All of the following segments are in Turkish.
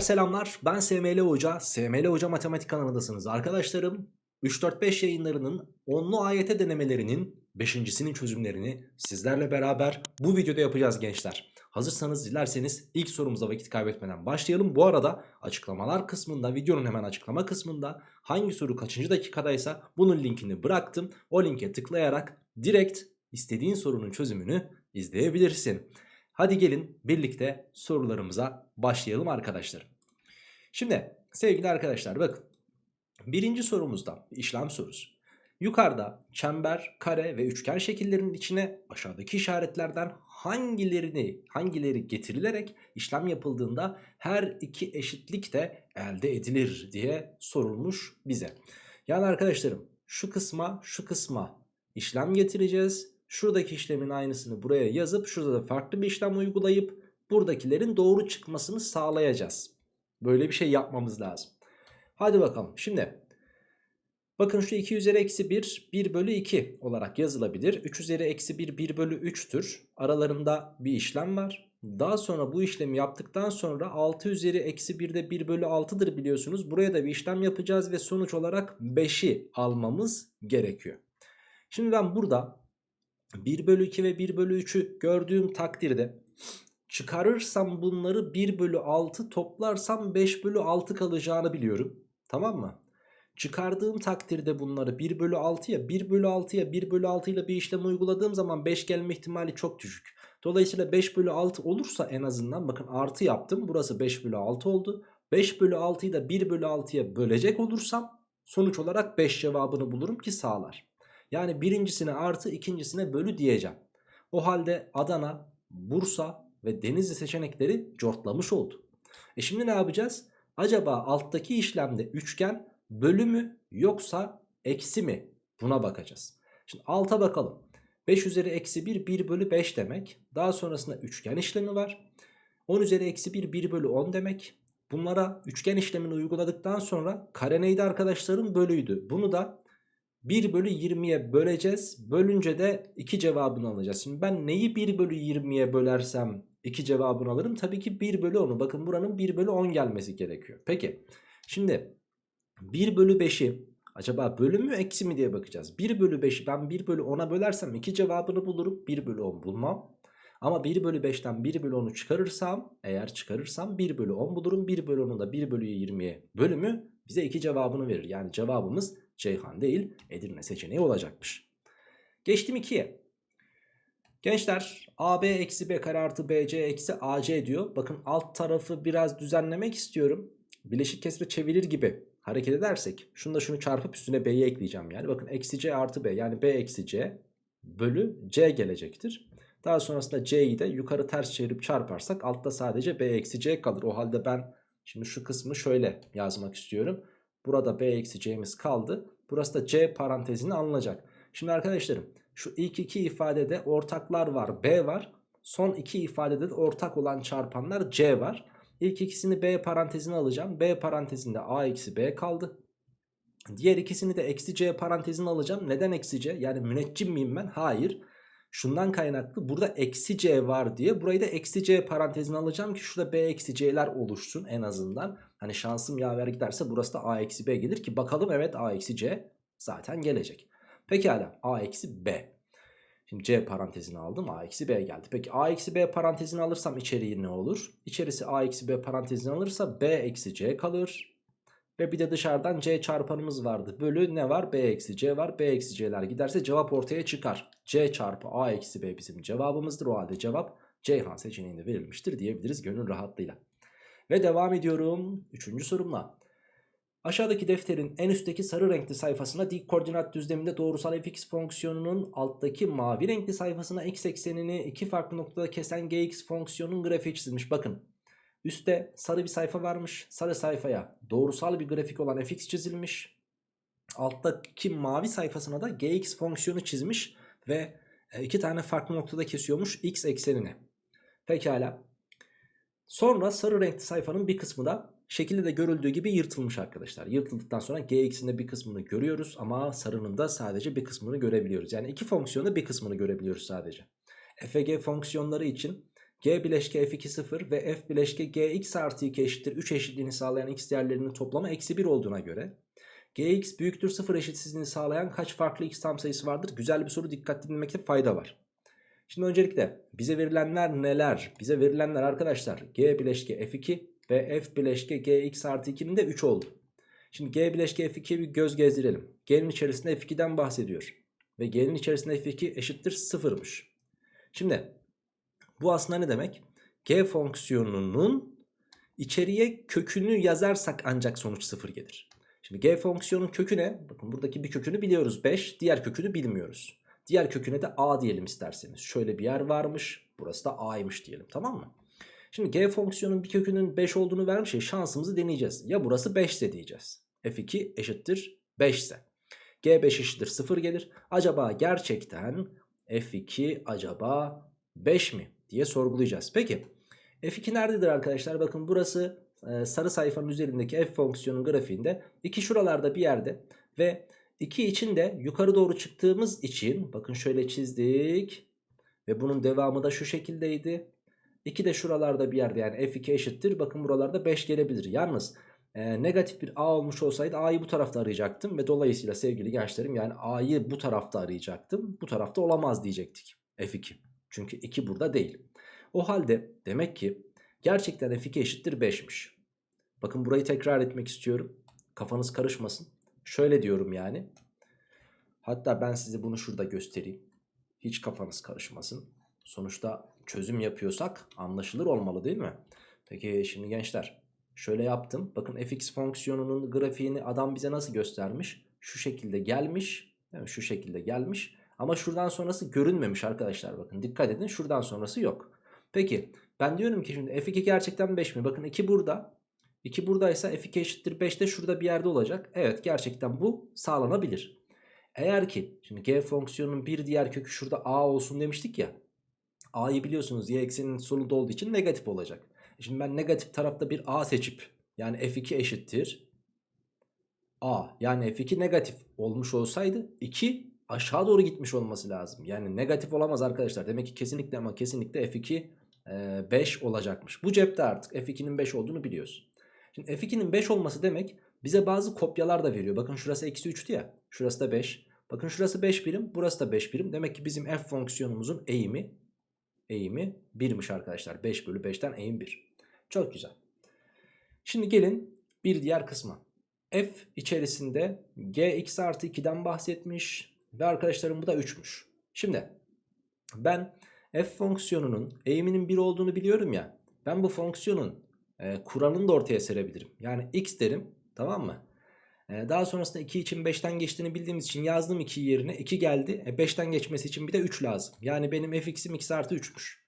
Gençler selamlar. Ben SML Hoca. SML Hoca Matematik kanalındasınız arkadaşlarım. 3-4-5 yayınlarının onlu AYT denemelerinin 5.sinin çözümlerini sizlerle beraber bu videoda yapacağız gençler. Hazırsanız dilerseniz ilk sorumuza vakit kaybetmeden başlayalım. Bu arada açıklamalar kısmında videonun hemen açıklama kısmında hangi soru kaçıncı dakikadaysa bunun linkini bıraktım. O linke tıklayarak direkt istediğin sorunun çözümünü izleyebilirsin. Hadi gelin birlikte sorularımıza başlayalım arkadaşlar. Şimdi sevgili arkadaşlar bakın. Birinci sorumuzda işlem sorusu. Yukarıda çember, kare ve üçgen şekillerinin içine aşağıdaki işaretlerden hangilerini hangileri getirilerek işlem yapıldığında her iki eşitlik de elde edilir diye sorulmuş bize. Yani arkadaşlarım şu kısma şu kısma işlem getireceğiz Şuradaki işlemin aynısını buraya yazıp şurada da farklı bir işlem uygulayıp buradakilerin doğru çıkmasını sağlayacağız. Böyle bir şey yapmamız lazım. Hadi bakalım. Şimdi bakın şu 2 üzeri eksi 1 1 bölü 2 olarak yazılabilir. 3 üzeri eksi 1 1 bölü 3'tür. Aralarında bir işlem var. Daha sonra bu işlemi yaptıktan sonra 6 üzeri eksi 1 de 1 bölü 6'dır biliyorsunuz. Buraya da bir işlem yapacağız ve sonuç olarak 5'i almamız gerekiyor. Şimdi ben burada 1 bölü 2 ve 1 bölü 3'ü gördüğüm takdirde çıkarırsam bunları 1 bölü 6 toplarsam 5 bölü 6 kalacağını biliyorum. Tamam mı? Çıkardığım takdirde bunları 1 bölü 6'ya 1 bölü 6'ya 1 bölü 6 ile bir işlem uyguladığım zaman 5 gelme ihtimali çok düşük. Dolayısıyla 5 bölü 6 olursa en azından bakın artı yaptım. Burası 5 bölü 6 oldu. 5 bölü 6'yı da 1 bölü 6'ya bölecek olursam sonuç olarak 5 cevabını bulurum ki sağlar. Yani birincisine artı ikincisine bölü diyeceğim. O halde Adana, Bursa ve Denizli seçenekleri cortlamış oldu. E şimdi ne yapacağız? Acaba alttaki işlemde üçgen bölü mü yoksa eksi mi? Buna bakacağız. Şimdi alta bakalım. 5 üzeri eksi 1 1 bölü 5 demek. Daha sonrasında üçgen işlemi var. 10 üzeri eksi 1 1 bölü 10 demek. Bunlara üçgen işlemini uyguladıktan sonra kare neydi arkadaşlarım? Bölüydü. Bunu da 1 bölü 20'ye böleceğiz. Bölünce de 2 cevabını alacağız. Şimdi ben neyi 1 bölü 20'ye bölersem 2 cevabını alırım? Tabii ki 1 bölü 10'u. Bakın buranın 1 bölü 10 gelmesi gerekiyor. Peki şimdi 1 bölü 5'i acaba bölü mü eksi mi diye bakacağız. 1 bölü 5'i ben 1 bölü 10'a bölersem 2 cevabını bulurum. 1 bölü 10 bulmam. Ama 1 bölü 5'ten 1 bölü 10'u çıkarırsam eğer çıkarırsam 1 bölü 10 bulurum. 1 bölü 10'u da 1 bölü 20'ye bölümü bize 2 cevabını verir. Yani cevabımız Ceyhan değil Edirne seçeneği olacakmış. Geçtim 2'ye. Gençler AB eksi B kare artı BC eksi AC diyor. Bakın alt tarafı biraz düzenlemek istiyorum. Bileşik kesre çevirir gibi hareket edersek şunu da şunu çarpıp üstüne B'yi ekleyeceğim. Yani bakın eksi C artı B yani B eksi C bölü C gelecektir. Daha sonrasında C'yi de yukarı ters çevirip çarparsak altta sadece B eksi C kalır. O halde ben şimdi şu kısmı şöyle yazmak istiyorum. Burada B eksi C'miz kaldı. Burası da C parantezine alınacak. Şimdi arkadaşlarım şu ilk iki ifadede ortaklar var. B var. Son iki ifadede de ortak olan çarpanlar C var. İlk ikisini B parantezine alacağım. B parantezinde A eksi B kaldı. Diğer ikisini de eksi C parantezine alacağım. Neden eksi C? Yani müneccim miyim ben? Hayır. Şundan kaynaklı burada eksi c var diye burayı da eksi c parantezine alacağım ki şurada b eksi c'ler oluşsun en azından. Hani şansım yaver giderse burası da a eksi b gelir ki bakalım evet a eksi c zaten gelecek. Pekala a eksi b. Şimdi c parantezini aldım a eksi b geldi. Peki a eksi b parantezini alırsam içeriği ne olur? İçerisi a eksi b parantezini alırsa b eksi c kalır. Ve bir de dışarıdan c çarpanımız vardı. Bölü ne var? b eksi c var. b eksi c'ler giderse cevap ortaya çıkar. c çarpı a eksi b bizim cevabımızdır. O halde cevap Ceyhan seçeneğinde verilmiştir diyebiliriz gönül rahatlığıyla. Ve devam ediyorum. Üçüncü sorumla. Aşağıdaki defterin en üstteki sarı renkli sayfasına dik koordinat düzleminde doğrusal fx fonksiyonunun alttaki mavi renkli sayfasına x eksenini iki farklı noktada kesen gx fonksiyonun grafiği çizilmiş. Bakın Üste sarı bir sayfa varmış. Sarı sayfaya doğrusal bir grafik olan fx çizilmiş. Alttaki mavi sayfasına da gx fonksiyonu çizmiş ve e, iki tane farklı noktada kesiyormuş x eksenini. Pekala. Sonra sarı renkli sayfanın bir kısmı da şekilde de görüldüğü gibi yırtılmış arkadaşlar. Yırtıldıktan sonra gx'in de bir kısmını görüyoruz ama sarının da sadece bir kısmını görebiliyoruz. Yani iki fonksiyonda bir kısmını görebiliyoruz sadece. fg fonksiyonları için G bileşke f2 0 ve f bileşke gx artı 2 eşittir 3 eşitliğini sağlayan x değerlerinin toplamı eksi 1 olduğuna göre gx büyüktür 0 eşitsizliğini sağlayan kaç farklı x tam sayısı vardır? Güzel bir soru dikkat dinlemekte fayda var. Şimdi öncelikle bize verilenler neler? Bize verilenler arkadaşlar g bileşke f2 ve f bileşke gx artı 2'nin de 3 oldu. Şimdi g bileşke f2'ye bir göz gezdirelim. G'nin içerisinde f2'den bahsediyor. Ve g'nin içerisinde f2 eşittir 0'mış. Şimdi bu aslında ne demek? G fonksiyonunun içeriye kökünü yazarsak ancak sonuç 0 gelir. Şimdi g fonksiyonun kökü ne? Bakın buradaki bir kökünü biliyoruz 5. Diğer kökünü bilmiyoruz. Diğer köküne de a diyelim isterseniz. Şöyle bir yer varmış. Burası da a'ymış diyelim tamam mı? Şimdi g fonksiyonun bir kökünün 5 olduğunu vermiş ya şansımızı deneyeceğiz. Ya burası 5 ise diyeceğiz. f2 eşittir 5 ise. g5 eşittir 0 gelir. Acaba gerçekten f2 acaba 5 mi diye sorgulayacağız. Peki f2 nerededir arkadaşlar? Bakın burası e, sarı sayfanın üzerindeki f fonksiyonun grafiğinde. 2 şuralarda bir yerde ve 2 için de yukarı doğru çıktığımız için bakın şöyle çizdik. Ve bunun devamı da şu şekildeydi. 2 de şuralarda bir yerde yani f2 eşittir. Bakın buralarda 5 gelebilir. Yalnız e, negatif bir a olmuş olsaydı a'yı bu tarafta arayacaktım. Ve dolayısıyla sevgili gençlerim yani a'yı bu tarafta arayacaktım. Bu tarafta olamaz diyecektik f2. Çünkü 2 burada değil. O halde demek ki gerçekten f2 eşittir 5'miş. Bakın burayı tekrar etmek istiyorum. Kafanız karışmasın. Şöyle diyorum yani. Hatta ben size bunu şurada göstereyim. Hiç kafanız karışmasın. Sonuçta çözüm yapıyorsak anlaşılır olmalı değil mi? Peki şimdi gençler şöyle yaptım. Bakın fx fonksiyonunun grafiğini adam bize nasıl göstermiş? Şu şekilde gelmiş. Mi? Şu şekilde gelmiş. Ama şuradan sonrası görünmemiş arkadaşlar. Bakın dikkat edin şuradan sonrası yok. Peki ben diyorum ki şimdi f2 gerçekten 5 mi? Bakın 2 burada. 2 buradaysa f2 eşittir 5 de şurada bir yerde olacak. Evet gerçekten bu sağlanabilir. Eğer ki şimdi g fonksiyonunun bir diğer kökü şurada a olsun demiştik ya. A'yı biliyorsunuz y ekseninin solunda olduğu için negatif olacak. Şimdi ben negatif tarafta bir a seçip yani f2 eşittir a yani f2 negatif olmuş olsaydı 2 aşağı doğru gitmiş olması lazım. Yani negatif olamaz arkadaşlar. Demek ki kesinlikle ama kesinlikle f2 e, 5 olacakmış. Bu cepte artık f2'nin 5 olduğunu biliyoruz. Şimdi f2'nin 5 olması demek bize bazı kopyalar da veriyor. Bakın şurası eksi 3'tü ya. Şurası da 5. Bakın şurası 5 birim. Burası da 5 birim. Demek ki bizim f fonksiyonumuzun eğimi eğimi 1'miş arkadaşlar. 5 bölü 5'ten eğim 1. Çok güzel. Şimdi gelin bir diğer kısma. f içerisinde gx artı 2'den bahsetmiş. Ve arkadaşlarım bu da 3'müş. Şimdi ben f fonksiyonunun eğiminin 1 olduğunu biliyorum ya. Ben bu fonksiyonun e, kuralını da ortaya serebilirim. Yani x derim tamam mı? E, daha sonrasında 2 için 5'ten geçtiğini bildiğimiz için yazdım 2 yerine 2 geldi. E, 5'ten geçmesi için bir de 3 lazım. Yani benim fx'im x artı 3'müş.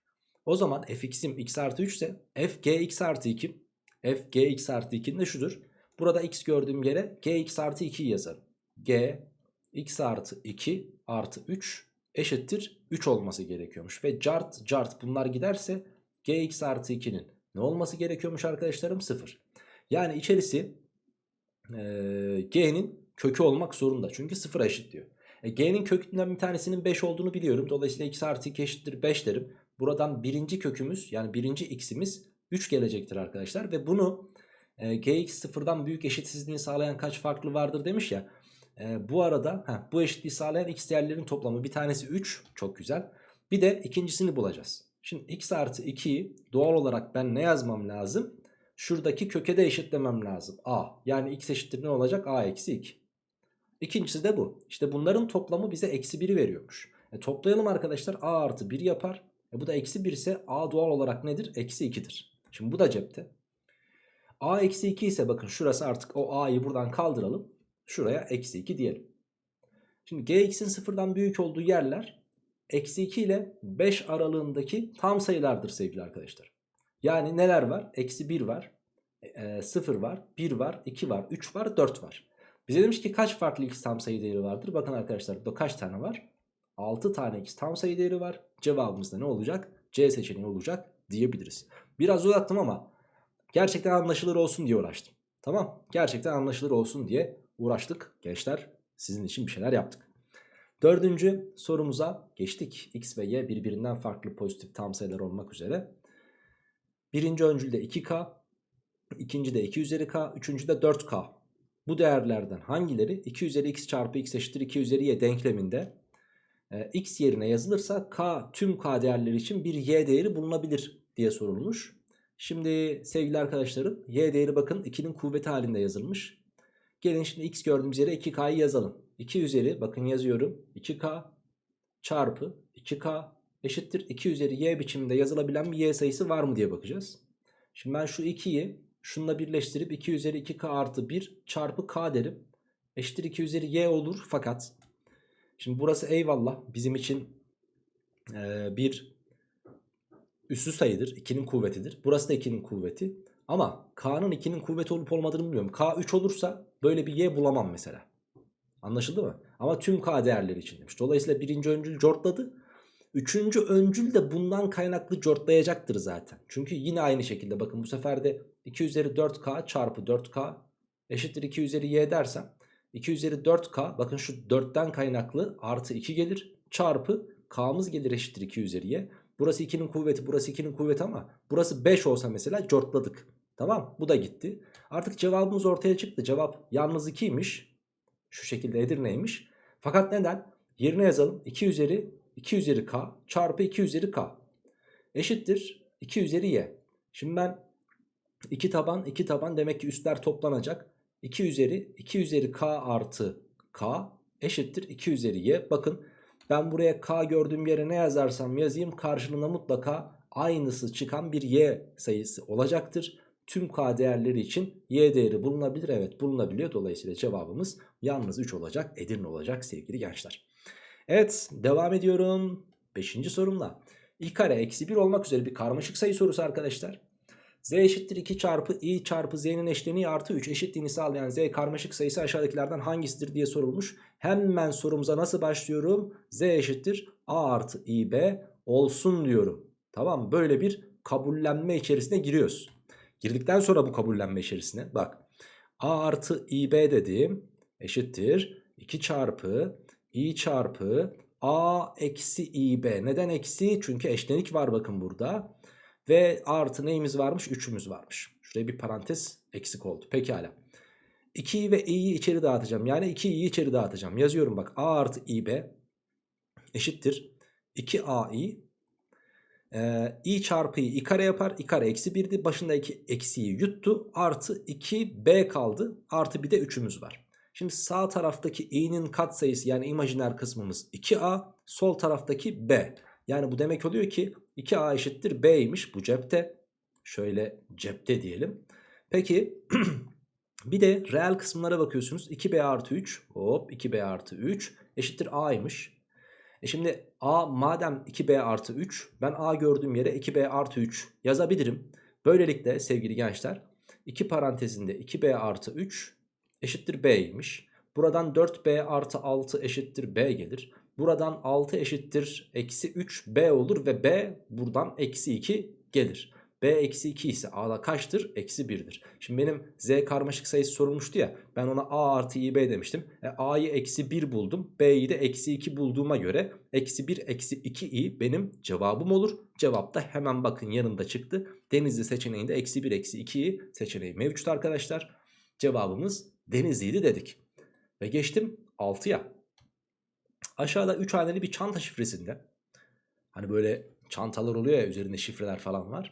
O zaman fx'im x artı 3 ise f gx artı 2 f gx artı 2'nin de şudur. Burada x gördüğüm yere gx artı 2'yi yazarım. g x artı 2 artı 3 eşittir 3 olması gerekiyormuş. Ve cart cart bunlar giderse gx artı 2'nin ne olması gerekiyormuş arkadaşlarım? 0. Yani içerisi g'nin kökü olmak zorunda. Çünkü 0'a eşit diyor. E, g'nin kökünden bir tanesinin 5 olduğunu biliyorum. Dolayısıyla x artı 2 eşittir 5 derim. Buradan birinci kökümüz yani birinci x'imiz 3 gelecektir arkadaşlar. Ve bunu e, gx sıfırdan büyük eşitsizliğini sağlayan kaç farklı vardır demiş ya. E, bu arada heh, bu eşitliği sağlayan x değerlerin toplamı bir tanesi 3 çok güzel. Bir de ikincisini bulacağız. Şimdi x artı 2'yi doğal olarak ben ne yazmam lazım? Şuradaki köke de eşitlemem lazım. a yani x eşittir ne olacak? a eksi 2. İkincisi de bu. İşte bunların toplamı bize eksi 1'i veriyormuş. E, toplayalım arkadaşlar a artı 1 yapar. E, bu da eksi 1 ise a doğal olarak nedir? Eksi 2'dir. Şimdi bu da cepte. a eksi 2 ise bakın şurası artık o a'yı buradan kaldıralım. Şuraya eksi 2 diyelim. Şimdi gx'in sıfırdan büyük olduğu yerler eksi 2 ile 5 aralığındaki tam sayılardır sevgili arkadaşlar. Yani neler var? Eksi 1 var, e, 0 var, 1 var, 2 var, 3 var, 4 var. Bize demiş ki kaç farklı x tam sayı değeri vardır? Bakın arkadaşlar burada kaç tane var? 6 tane x tam sayı değeri var. Cevabımız da ne olacak? C seçeneği olacak diyebiliriz. Biraz uzattım ama gerçekten anlaşılır olsun diye uğraştım. Tamam gerçekten anlaşılır olsun diye uğraştık gençler. Sizin için bir şeyler yaptık. Dördüncü sorumuza geçtik. X ve Y birbirinden farklı pozitif tam sayılar olmak üzere. Birinci öncülde 2K, ikinci de 2 üzeri K, üçüncü de 4K. Bu değerlerden hangileri 2 üzeri x çarpı x eşittir 2 üzeri y denkleminde e, x yerine yazılırsa k tüm k değerleri için bir y değeri bulunabilir diye sorulmuş. Şimdi sevgili arkadaşlarım y değeri bakın 2'nin kuvveti halinde yazılmış. Gelin şimdi x gördüğümüz yere 2k'yı yazalım. 2 üzeri bakın yazıyorum 2k çarpı 2k eşittir 2 üzeri y biçiminde yazılabilen bir y sayısı var mı diye bakacağız. Şimdi ben şu 2'yi şununla birleştirip 2 üzeri 2k artı 1 çarpı k derim. Eşittir 2 üzeri y olur fakat şimdi burası eyvallah bizim için e, bir üssü sayıdır. 2'nin kuvvetidir. Burası da 2'nin kuvveti. Ama k'nın 2'nin kuvveti olup olmadığını bilmiyorum. k 3 olursa böyle bir y bulamam mesela. Anlaşıldı mı? Ama tüm k değerleri için demiş. Dolayısıyla birinci öncül cortladı. Üçüncü öncül de bundan kaynaklı cortlayacaktır zaten. Çünkü yine aynı şekilde bakın bu sefer de 2 üzeri 4k çarpı 4k eşittir 2 üzeri y dersem 2 üzeri 4k bakın şu 4'ten kaynaklı artı 2 gelir çarpı k'mız gelir eşittir 2 üzeri y. Burası 2'nin kuvveti burası 2'nin kuvveti ama burası 5 olsa mesela cortladık. Tamam bu da gitti. Artık cevabımız ortaya çıktı. Cevap yalnız 2'ymiş. Şu şekilde Edirne'ymiş. Fakat neden? Yerine yazalım. 2 üzeri 2 üzeri k çarpı 2 üzeri k eşittir 2 üzeri y. Şimdi ben 2 taban 2 taban demek ki üstler toplanacak. 2 üzeri 2 üzeri k artı k eşittir 2 üzeri y. Bakın ben buraya k gördüğüm yere ne yazarsam yazayım karşılığında mutlaka aynısı çıkan bir y sayısı olacaktır. Tüm k değerleri için y değeri bulunabilir. Evet bulunabiliyor. Dolayısıyla cevabımız yalnız 3 olacak. Edirne olacak sevgili gençler. Evet devam ediyorum. Beşinci sorumla. i kare eksi 1 olmak üzere bir karmaşık sayı sorusu arkadaşlar. z eşittir 2 çarpı i çarpı z'nin eşleniği artı 3 eşitliğini sağlayan z karmaşık sayısı aşağıdakilerden hangisidir diye sorulmuş. Hemen sorumuza nasıl başlıyorum? z eşittir a artı ib olsun diyorum. Tamam böyle bir kabullenme içerisine giriyoruz. Girdikten sonra bu kabullenme içerisine bak. a artı ib dediğim eşittir 2 çarpı i çarpı a eksi ib. Neden eksi? Çünkü eşlenik var bakın burada. Ve artı neyimiz varmış? 3'ümüz varmış. Şuraya bir parantez eksik oldu. Pekala. 2'yi ve i'yi içeri dağıtacağım. Yani 2i'yi içeri dağıtacağım. Yazıyorum bak. a artı ib eşittir. 2ai ee, i çarpı i, kare yapar. i kare eksi 1'di. Başındaki eksiği yuttu. Artı 2b kaldı. Artı bir de 3'ümüz var. Şimdi sağ taraftaki i'nin katsayısı yani imajiner kısmımız 2a. Sol taraftaki b. Yani bu demek oluyor ki 2a eşittir b'ymiş bu cepte. Şöyle cepte diyelim. Peki bir de reel kısımlara bakıyorsunuz. 2b artı 3 hop 2b artı 3 eşittir a'ymış. E şimdi a madem 2b artı 3 ben a gördüğüm yere 2b artı 3 yazabilirim. Böylelikle sevgili gençler 2 parantezinde 2b artı 3 eşittir b'ymiş. Buradan 4b artı 6 eşittir b gelir. Buradan 6 eşittir eksi 3 b olur ve b buradan eksi 2 gelir. b eksi 2 ise a'da kaçtır? Eksi 1'dir. Şimdi benim z karmaşık sayısı sorulmuştu ya ben ona a artı ib demiştim. E, a'yı eksi 1 buldum b'yi de eksi 2 bulduğuma göre eksi 1 eksi 2 i benim cevabım olur. Cevap da hemen bakın yanında çıktı. Denizli seçeneğinde eksi 1 eksi 2 i seçeneği mevcut arkadaşlar. Cevabımız Denizli'ydi dedik. Ve geçtim 6'ya. Aşağıda 3 haneli bir çanta şifresinde. Hani böyle çantalar oluyor ya üzerinde şifreler falan var.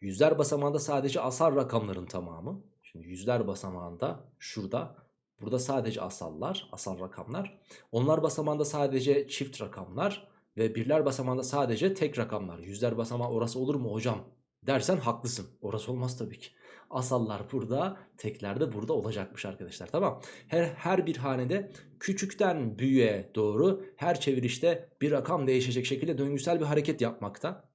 Yüzler basamağında sadece asal rakamların tamamı. Şimdi yüzler basamağında şurada. Burada sadece asallar, asal rakamlar. Onlar basamağında sadece çift rakamlar. Ve birler basamağında sadece tek rakamlar. Yüzler basamağı orası olur mu hocam? Dersen haklısın. Orası olmaz tabii ki asallar burada tekler de burada olacakmış arkadaşlar tamam her, her bir hanede küçükten büyüğe doğru her çevirişte bir rakam değişecek şekilde döngüsel bir hareket yapmakta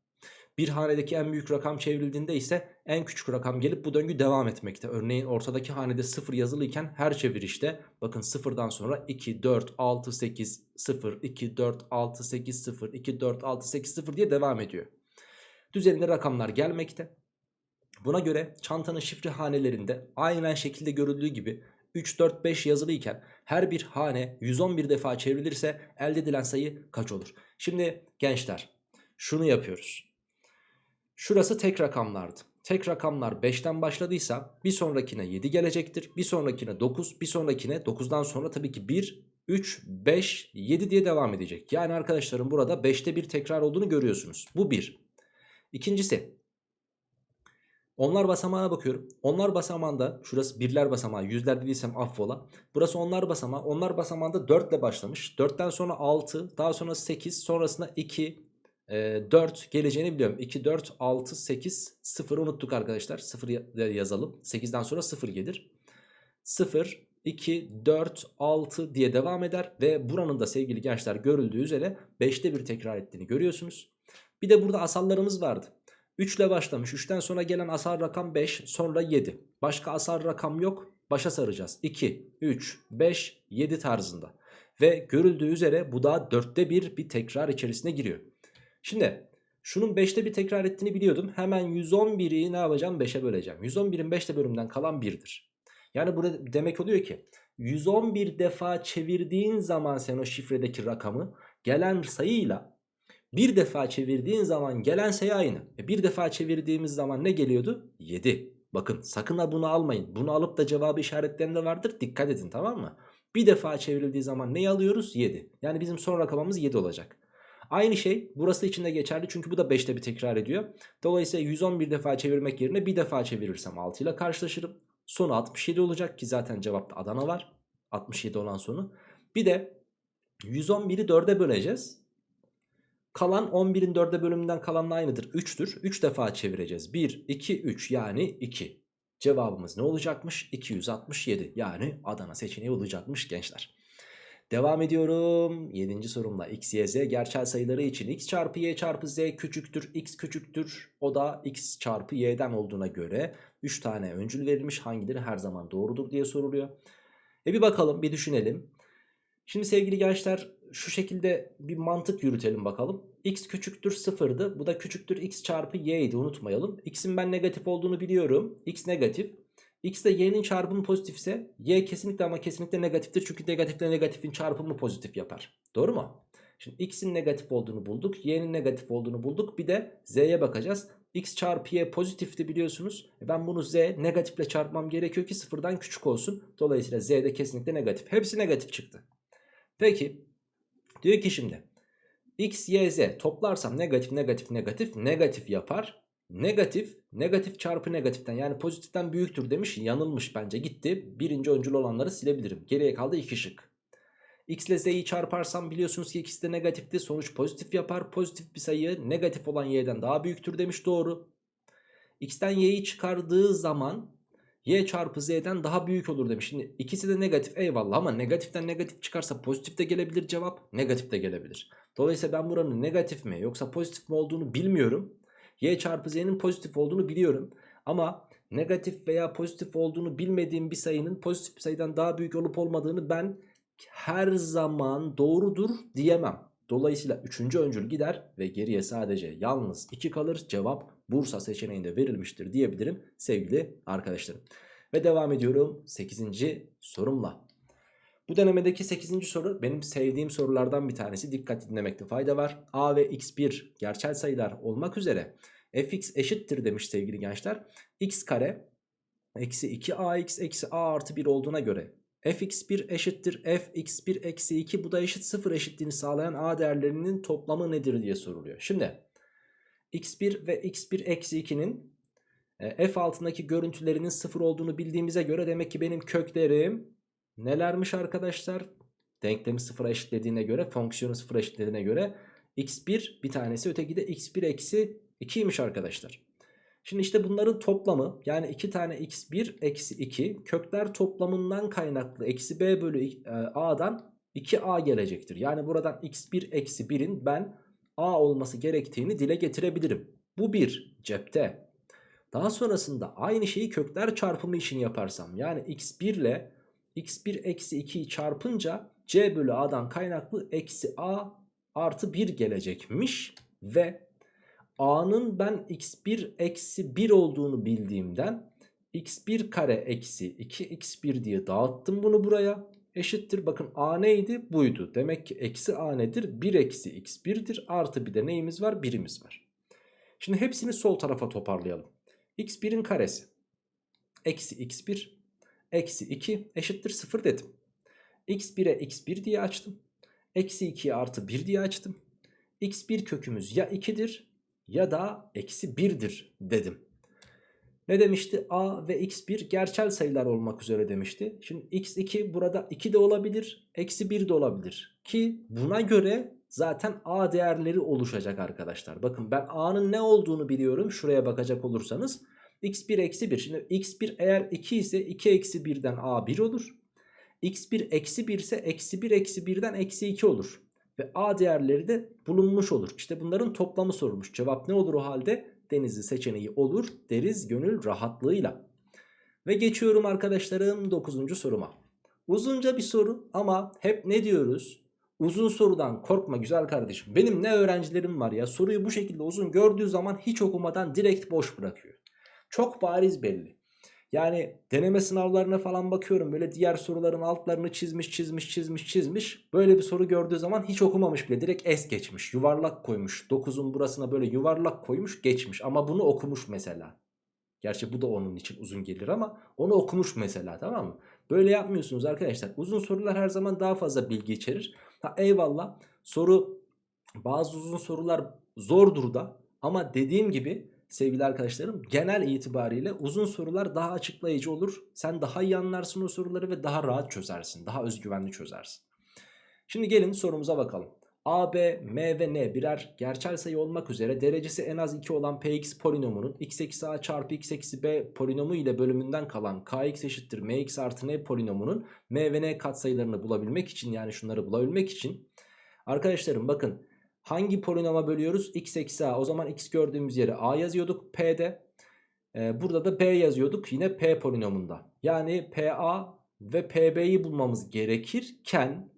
bir hanedeki en büyük rakam çevrildiğinde ise en küçük rakam gelip bu döngü devam etmekte. Örneğin ortadaki hanede 0 yazılıyken her çevirişte bakın 0'dan sonra 2, 4, 6, 8, 0, 2, 4, 6, 8, 0, 2, 4, 6, 8, 0 diye devam ediyor. Düzeninde rakamlar gelmekte. Buna göre çantanın şifre hanelerinde aynen şekilde görüldüğü gibi 3, 4, 5 yazılıyken her bir hane 111 defa çevrilirse elde edilen sayı kaç olur? Şimdi gençler şunu yapıyoruz. Şurası tek rakamlardı. tek rakamlar 5'ten başladıysa bir sonrakine 7 gelecektir. Bir sonrakine 9, bir sonrakine 9'dan sonra tabii ki 1, 3, 5, 7 diye devam edecek. Yani arkadaşlarım burada 5'te bir tekrar olduğunu görüyorsunuz. Bu 1. İkincisi onlar basamağına bakıyorum. Onlar basamağında şurası birler basamağı yüzler dediysem affola. Burası onlar basamağı. Onlar basamağında 4 ile başlamış. 4'ten sonra 6 daha sonra 8 sonrasında 2 4 geleceğini biliyorum. 2, 4, 6, 8, 0 unuttuk arkadaşlar. 0 yazalım. 8'den sonra 0 gelir. 0, 2, 4, 6 diye devam eder. Ve buranın da sevgili gençler görüldüğü üzere 5'te bir tekrar ettiğini görüyorsunuz. Bir de burada asallarımız vardı. 3 ile başlamış. 3'ten sonra gelen asal rakam 5 sonra 7. Başka asal rakam yok. Başa saracağız. 2, 3, 5, 7 tarzında. Ve görüldüğü üzere bu da 4'te bir bir tekrar içerisine giriyor. Şimdi şunun 5'te bir tekrar ettiğini biliyordum. Hemen 111'i ne yapacağım? 5'e böleceğim. 111'in 5'te bölümden kalan 1'dir. Yani burada demek oluyor ki 111 defa çevirdiğin zaman sen o şifredeki rakamı gelen sayıyla bir defa çevirdiğin zaman gelen sayı aynı. E bir defa çevirdiğimiz zaman ne geliyordu? 7. Bakın sakın ha bunu almayın. Bunu alıp da cevabı işaretlerinde vardır. Dikkat edin tamam mı? Bir defa çevrildiği zaman neyi alıyoruz? 7. Yani bizim son rakamımız 7 olacak. Aynı şey burası için de geçerli çünkü bu da 5'te bir tekrar ediyor. Dolayısıyla 111 defa çevirmek yerine bir defa çevirirsem 6 ile karşılaşırım. Sonu 67 olacak ki zaten cevapta Adana var. 67 olan sonu. Bir de 111'i 4'e böleceğiz. Kalan 11'in 4'e bölümünden kalanla aynıdır. 3'tür. 3 defa çevireceğiz. 1, 2, 3 yani 2. Cevabımız ne olacakmış? 267 yani Adana seçeneği olacakmış gençler. Devam ediyorum. 7. sorumla x, y, z gerçel sayıları için x çarpı y çarpı z küçüktür. x küçüktür. O da x çarpı y'den olduğuna göre 3 tane öncül verilmiş. Hangileri her zaman doğrudur diye soruluyor. E bir bakalım bir düşünelim. Şimdi sevgili gençler şu şekilde bir mantık yürütelim bakalım. x küçüktür sıfırdı. Bu da küçüktür x çarpı y idi unutmayalım. x'in ben negatif olduğunu biliyorum. x negatif. x ile y'nin çarpımı pozitifse y kesinlikle ama kesinlikle negatiftir. Çünkü negatifle negatifin çarpımı pozitif yapar. Doğru mu? Şimdi x'in negatif olduğunu bulduk. y'nin negatif olduğunu bulduk. Bir de z'ye bakacağız. x çarpı y pozitifti biliyorsunuz. E ben bunu z negatifle çarpmam gerekiyor ki sıfırdan küçük olsun. Dolayısıyla z de kesinlikle negatif. Hepsi negatif çıktı. Peki diyor ki şimdi x, y, z toplarsam negatif negatif negatif negatif yapar. Negatif negatif çarpı negatiften yani pozitiften büyüktür demiş yanılmış bence gitti. Birinci öncül olanları silebilirim. Geriye kaldı iki şık. X ile z'yi çarparsam biliyorsunuz ki ikisi de negatifti. Sonuç pozitif yapar. Pozitif bir sayı negatif olan y'den daha büyüktür demiş doğru. X'ten y'yi çıkardığı zaman y çarpı z'den daha büyük olur demiş. Şimdi ikisi de negatif eyvallah ama negatiften negatif çıkarsa pozitif de gelebilir cevap. Negatif de gelebilir. Dolayısıyla ben buranın negatif mi yoksa pozitif mi olduğunu bilmiyorum. y çarpı z'nin pozitif olduğunu biliyorum. Ama negatif veya pozitif olduğunu bilmediğim bir sayının pozitif bir sayıdan daha büyük olup olmadığını ben her zaman doğrudur diyemem. Dolayısıyla 3. öncül gider ve geriye sadece yalnız 2 kalır. Cevap Bursa seçeneğinde verilmiştir diyebilirim sevgili arkadaşlarım. Ve devam ediyorum 8. sorumla. Bu denemedeki 8. soru benim sevdiğim sorulardan bir tanesi. Dikkat dinlemekte fayda var. A ve x1 gerçel sayılar olmak üzere fx eşittir demiş sevgili gençler. x kare eksi 2ax eksi a artı 1 olduğuna göre fx1 eşittir fx1 eksi 2 bu da eşit 0 eşitliğini sağlayan a değerlerinin toplamı nedir diye soruluyor. Şimdi x1 ve x1 eksi 2'nin e, f altındaki görüntülerinin 0 olduğunu bildiğimize göre demek ki benim köklerim nelermiş arkadaşlar? Denklemi 0'a eşitlediğine göre fonksiyonu 0'a eşitlediğine göre x1 bir tanesi öteki de x1 eksi 2'ymiş arkadaşlar. Şimdi işte bunların toplamı yani 2 tane x1 eksi 2 kökler toplamından kaynaklı eksi b bölü e, a'dan 2a gelecektir. Yani buradan x1 eksi 1'in ben a olması gerektiğini dile getirebilirim. Bu bir cepte. Daha sonrasında aynı şeyi kökler çarpımı için yaparsam yani x1 ile x1 eksi 2'yi çarpınca c bölü a'dan kaynaklı eksi a artı 1 gelecekmiş ve a'nın ben x1 eksi 1 olduğunu bildiğimden x1 kare eksi 2x1 diye dağıttım bunu buraya. Eşittir bakın a neydi? Buydu. Demek ki eksi a nedir? 1 eksi x1'dir. Artı bir de neyimiz var? Birimiz var. Şimdi hepsini sol tarafa toparlayalım. x1'in karesi eksi x1 eksi 2 eşittir 0 dedim. x1'e x1 diye açtım. Eksi 2'ye artı 1 diye açtım. x1 kökümüz ya 2'dir ya da eksi 1'dir dedim. Ne demişti? A ve x1 gerçel sayılar olmak üzere demişti. Şimdi x2 burada 2 de olabilir, eksi 1 de olabilir. Ki buna göre zaten A değerleri oluşacak arkadaşlar. Bakın ben A'nın ne olduğunu biliyorum. Şuraya bakacak olursanız. x1 eksi 1. Şimdi x1 eğer 2 ise 2 eksi 1'den A 1 olur. x1 eksi 1 ise eksi 1 eksi 1'den eksi 2 olur. Ve A değerleri de bulunmuş olur. İşte bunların toplamı sorulmuş. Cevap ne olur o halde? Denizli seçeneği olur deriz gönül rahatlığıyla. Ve geçiyorum arkadaşlarım 9. soruma. Uzunca bir soru ama hep ne diyoruz? Uzun sorudan korkma güzel kardeşim. Benim ne öğrencilerim var ya soruyu bu şekilde uzun gördüğü zaman hiç okumadan direkt boş bırakıyor. Çok bariz belli. Yani deneme sınavlarına falan bakıyorum böyle diğer soruların altlarını çizmiş çizmiş çizmiş çizmiş. Böyle bir soru gördüğü zaman hiç okumamış bile direkt es geçmiş yuvarlak koymuş. 9'un burasına böyle yuvarlak koymuş geçmiş ama bunu okumuş mesela. Gerçi bu da onun için uzun gelir ama onu okumuş mesela tamam mı? Böyle yapmıyorsunuz arkadaşlar. Uzun sorular her zaman daha fazla bilgi içerir. Ha eyvallah soru bazı uzun sorular zordur da ama dediğim gibi sevgili arkadaşlarım genel itibariyle uzun sorular daha açıklayıcı olur. Sen daha iyi anlarsın o soruları ve daha rahat çözersin. Daha özgüvenli çözersin. Şimdi gelin sorumuza bakalım. A, B, M ve N birer gerçel sayı olmak üzere derecesi en az 2 olan Px polinomunun x eksi a çarpı x eksi b polinomu ile bölümünden kalan kx eşittir mx artı n polinomunun m ve n katsayılarını bulabilmek için yani şunları bulabilmek için arkadaşlarım bakın Hangi polinoma bölüyoruz? x eksi a. O zaman x gördüğümüz yere a yazıyorduk p'de. Ee, burada da b yazıyorduk yine p polinomunda. Yani pa ve pb'yi bulmamız gerekirken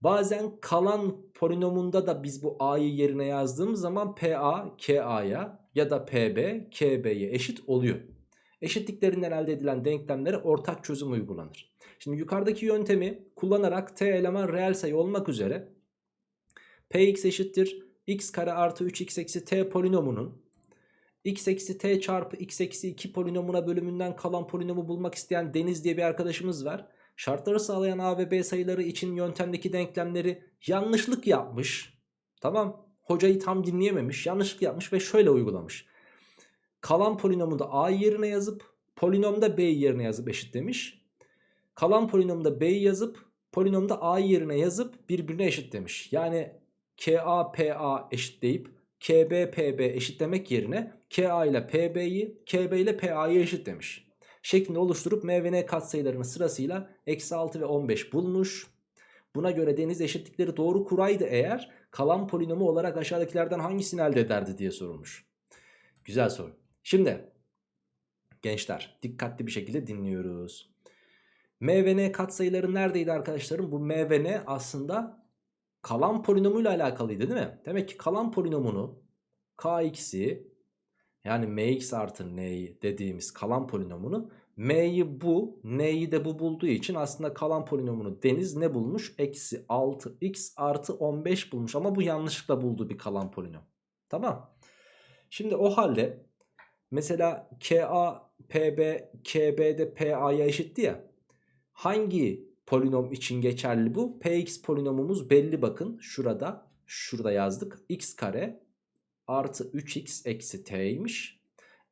bazen kalan polinomunda da biz bu a'yı yerine yazdığımız zaman pa ka'ya ya da pb kb'ye eşit oluyor. Eşitliklerinden elde edilen denklemlere ortak çözüm uygulanır. Şimdi yukarıdaki yöntemi kullanarak t eleman reel sayı olmak üzere Px eşittir x kare artı 3x eksi t polinomunun x eksi t çarpı x eksi 2 polinomuna bölümünden kalan polinomu bulmak isteyen Deniz diye bir arkadaşımız var. Şartları sağlayan a ve b sayıları için yöntemdeki denklemleri yanlışlık yapmış. Tamam hocayı tam dinleyememiş yanlışlık yapmış ve şöyle uygulamış. Kalan polinomu da a yerine yazıp polinomda b yerine yazıp eşitlemiş. Kalan polinomda b'yi yazıp polinomda a yerine yazıp birbirine eşit demiş. Yani KA PA eşitleyip KB PB eşitlemek yerine KA ile PB'yi KB ile PA'yı eşitlemiş. Şeklinde oluşturup M ve N katsayılarını sırasıyla eksi 6 ve 15 bulmuş. Buna göre deniz eşitlikleri doğru kuraydı eğer kalan polinomu olarak aşağıdakilerden hangisini elde ederdi diye sorulmuş. Güzel soru. Şimdi gençler dikkatli bir şekilde dinliyoruz. M ve N katsayıları neredeydi arkadaşlarım? Bu M ve N aslında kalan polinomuyla alakalıydı değil mi? Demek ki kalan polinomunu kx'i yani mx artı n dediğimiz kalan polinomunu m'yi bu n'yi de bu bulduğu için aslında kalan polinomunu Deniz ne bulmuş? Eksi 6x artı 15 bulmuş ama bu yanlışlıkla bulduğu bir kalan polinom. Tamam. Şimdi o halde mesela ka pb kb'de pa'ya eşitti ya. Hangi polinom için geçerli bu. Px polinomumuz belli bakın. Şurada. Şurada yazdık. x kare artı 3x eksi t'ymiş.